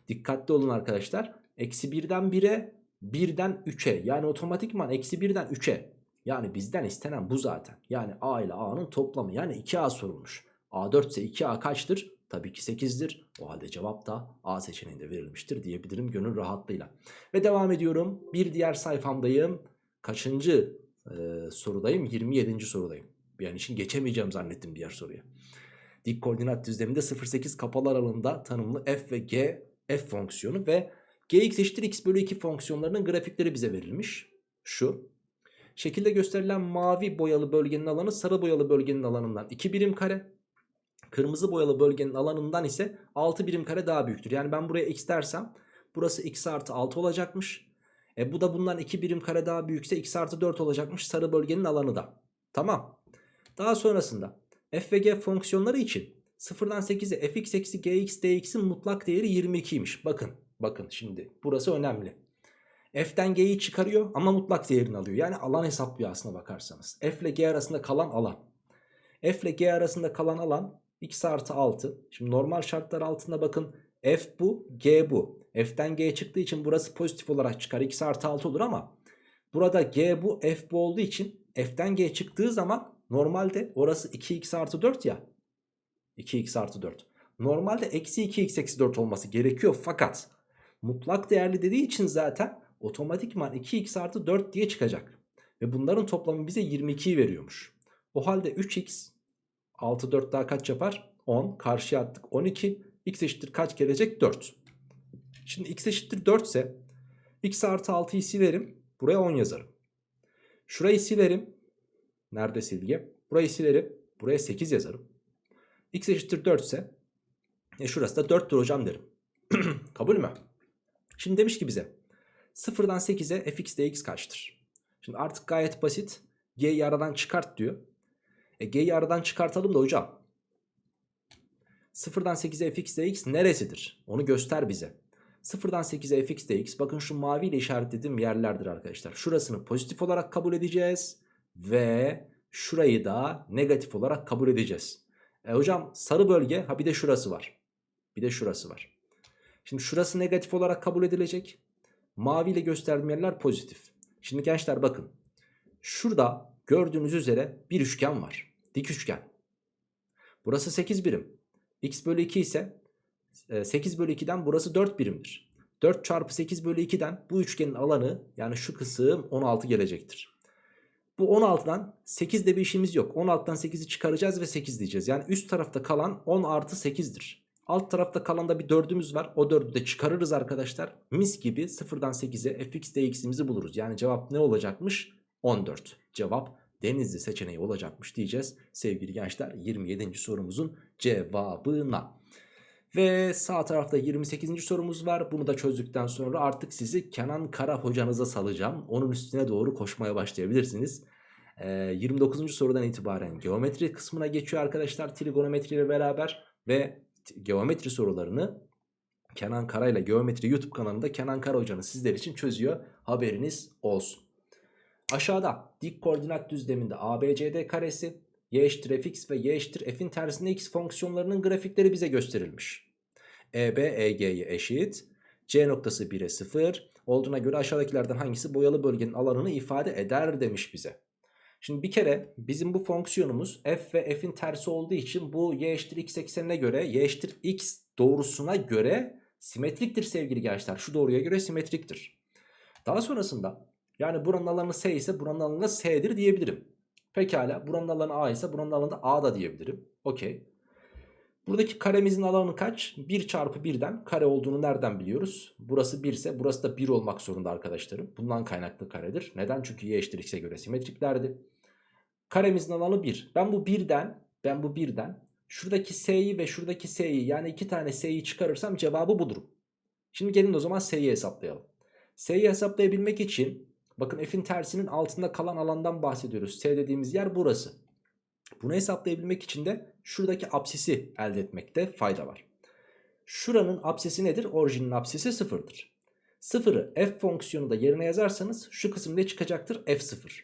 Dikkatli olun arkadaşlar. Eksi 1'den 1'e 1'den 3'e yani otomatikman eksi 1'den 3'e Yani bizden istenen bu zaten. Yani A ile A'nın toplamı yani 2A sorulmuş. A4 ise 2A kaçtır? Tabii ki 8'dir. O halde cevap da A seçeneğinde verilmiştir diyebilirim gönül rahatlığıyla. Ve devam ediyorum. Bir diğer sayfamdayım. Kaçıncı e, sorudayım? 27. sorudayım. An için geçemeyeceğim zannettim diğer soruya. Dik koordinat düzleminde 0,8 kapalı aralığında tanımlı f ve g f fonksiyonu ve gx eşittir x bölü 2 fonksiyonlarının grafikleri bize verilmiş. Şu. Şekilde gösterilen mavi boyalı bölgenin alanı sarı boyalı bölgenin alanından 2 birim kare. Kırmızı boyalı bölgenin alanından ise 6 birim kare daha büyüktür. Yani ben buraya x dersem burası x artı 6 olacakmış. E bu da bundan 2 birim kare daha büyükse x artı 4 olacakmış sarı bölgenin alanı da. Tamam. Daha sonrasında f ve g fonksiyonları için 0'dan 8'e fx eksi gx dx'in mutlak değeri 22'ymiş. Bakın bakın şimdi burası önemli. F'den G'yi çıkarıyor ama mutlak değerini alıyor. Yani alan hesaplıyor aslına bakarsanız. F ile G arasında kalan alan. F ile G arasında kalan alan x artı 6. Şimdi normal şartlar altında bakın F bu G bu. F'den G çıktığı için burası pozitif olarak çıkar. x artı 6 olur ama burada G bu F bu olduğu için F'den G çıktığı zaman normalde orası 2x artı 4 ya. 2x artı 4. Normalde eksi 2x eksi 4 olması gerekiyor fakat mutlak değerli dediği için zaten otomatikman 2x artı 4 diye çıkacak. Ve bunların toplamı bize 22'yi veriyormuş. O halde 3x 6 4 daha kaç yapar? 10. Karşıya attık 12. x eşittir kaç gelecek? 4. Şimdi x eşittir 4 ise x artı 6'yı silerim. Buraya 10 yazarım. Şurayı silerim. Nerede silgi? Burayı silerim. Buraya 8 yazarım. x eşittir 4 ise e şurası da 4'tür hocam derim. Kabul mü? Şimdi demiş ki bize 0'dan 8'e fx dx kaçtır? Şimdi artık gayet basit. G'yi aradan çıkart diyor. E G'yi aradan çıkartalım da hocam. 0'dan 8'e fx dx neresidir? Onu göster bize. 0'dan 8'e fx dx bakın şu mavi ile işaretlediğim yerlerdir arkadaşlar. Şurasını pozitif olarak kabul edeceğiz. Ve şurayı da negatif olarak kabul edeceğiz. E hocam sarı bölge ha bir de şurası var. Bir de şurası var. Şimdi şurası negatif olarak kabul edilecek. Mavi ile gösterdiğim yerler pozitif. Şimdi gençler bakın. Şurada gördüğünüz üzere bir üçgen var. Dik üçgen. Burası 8 birim. x bölü 2 ise 8 bölü 2'den burası 4 birimdir. 4 çarpı 8 bölü 2'den bu üçgenin alanı yani şu kısım 16 gelecektir. Bu 16'dan 8'de bir işimiz yok. 16'dan 8'i çıkaracağız ve 8 diyeceğiz. Yani üst tarafta kalan 10 artı 8'dir. Alt tarafta kalan da bir 4'ümüz var. O 4'ü de çıkarırız arkadaşlar. Mis gibi 0'dan 8'e fx dx'imizi buluruz. Yani cevap ne olacakmış? 14. Cevap denizli seçeneği olacakmış diyeceğiz. Sevgili gençler 27. sorumuzun cevabına. Ve sağ tarafta 28. sorumuz var. Bunu da çözdükten sonra artık sizi Kenan Kara hocanıza salacağım. Onun üstüne doğru koşmaya başlayabilirsiniz. Ee, 29. sorudan itibaren geometri kısmına geçiyor arkadaşlar. Trigonometri ile beraber ve geometri sorularını Kenan Kara ile Geometri YouTube kanalında Kenan Kara hocanız sizler için çözüyor. Haberiniz olsun. Aşağıda dik koordinat düzleminde ABCD karesi, y eşittir fx ve y eşittir f'in tersinde x fonksiyonlarının grafikleri bize gösterilmiş. EB EG'ye eşit. C noktası 1'e 0 olduğuna göre aşağıdakilerden hangisi boyalı bölgenin alanını ifade eder demiş bize. Şimdi bir kere bizim bu fonksiyonumuz f ve f'in tersi olduğu için bu y eşittir x eksenine göre y eşittir x doğrusuna göre simetriktir sevgili gençler. Şu doğruya göre simetriktir. Daha sonrasında yani buranın alanı s ise buranın alanı s'dir diyebilirim. Pekala buranın alanı a ise buranın alanı a da diyebilirim. Okey. Buradaki karemizin alanı kaç? 1 çarpı 1'den kare olduğunu nereden biliyoruz? Burası 1 ise burası da 1 olmak zorunda arkadaşlarım. Bundan kaynaklı karedir. Neden? Çünkü y eşittir x'e göre simetriklerdi. Karemizin alanı 1. Ben bu 1'den ben bu 1'den şuradaki s'yi ve şuradaki s'yi yani iki tane s'yi çıkarırsam cevabı bulurum. Şimdi gelin o zaman s'yi hesaplayalım. S'yi hesaplayabilmek için bakın f'in tersinin altında kalan alandan bahsediyoruz. S dediğimiz yer burası. Bunu hesaplayabilmek için de şuradaki apsisi elde etmekte fayda var. Şuranın apsisi nedir? Orijinin apsisi sıfırdır. Sıfırı f fonksiyonu da yerine yazarsanız şu kısım ne çıkacaktır? f0.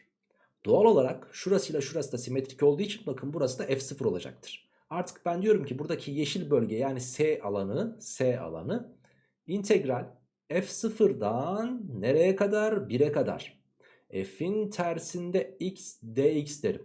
Doğal olarak şurasıyla şurası da simetrik olduğu için bakın burası da f0 olacaktır. Artık ben diyorum ki buradaki yeşil bölge yani S alanı, S alanı integral f0'dan nereye kadar? 1'e kadar. f'in tersinde x dx derim.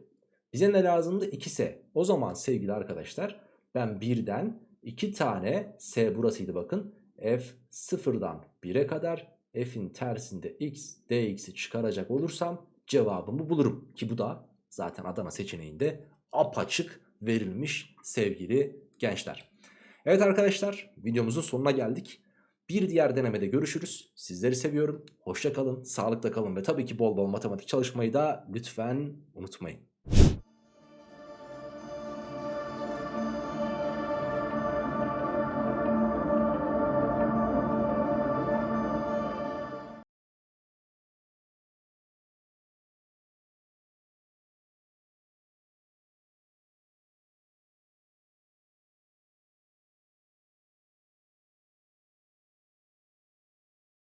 Bize ne lazımdı? 2s. O zaman sevgili arkadaşlar ben birden 2 tane s burasıydı bakın. f sıfırdan 1'e kadar f'in tersinde x dx'i çıkaracak olursam cevabımı bulurum. Ki bu da zaten Adana seçeneğinde apaçık verilmiş sevgili gençler. Evet arkadaşlar videomuzun sonuna geldik. Bir diğer denemede görüşürüz. Sizleri seviyorum. Hoşça kalın, sağlıkla kalın ve tabii ki bol bol matematik çalışmayı da lütfen unutmayın.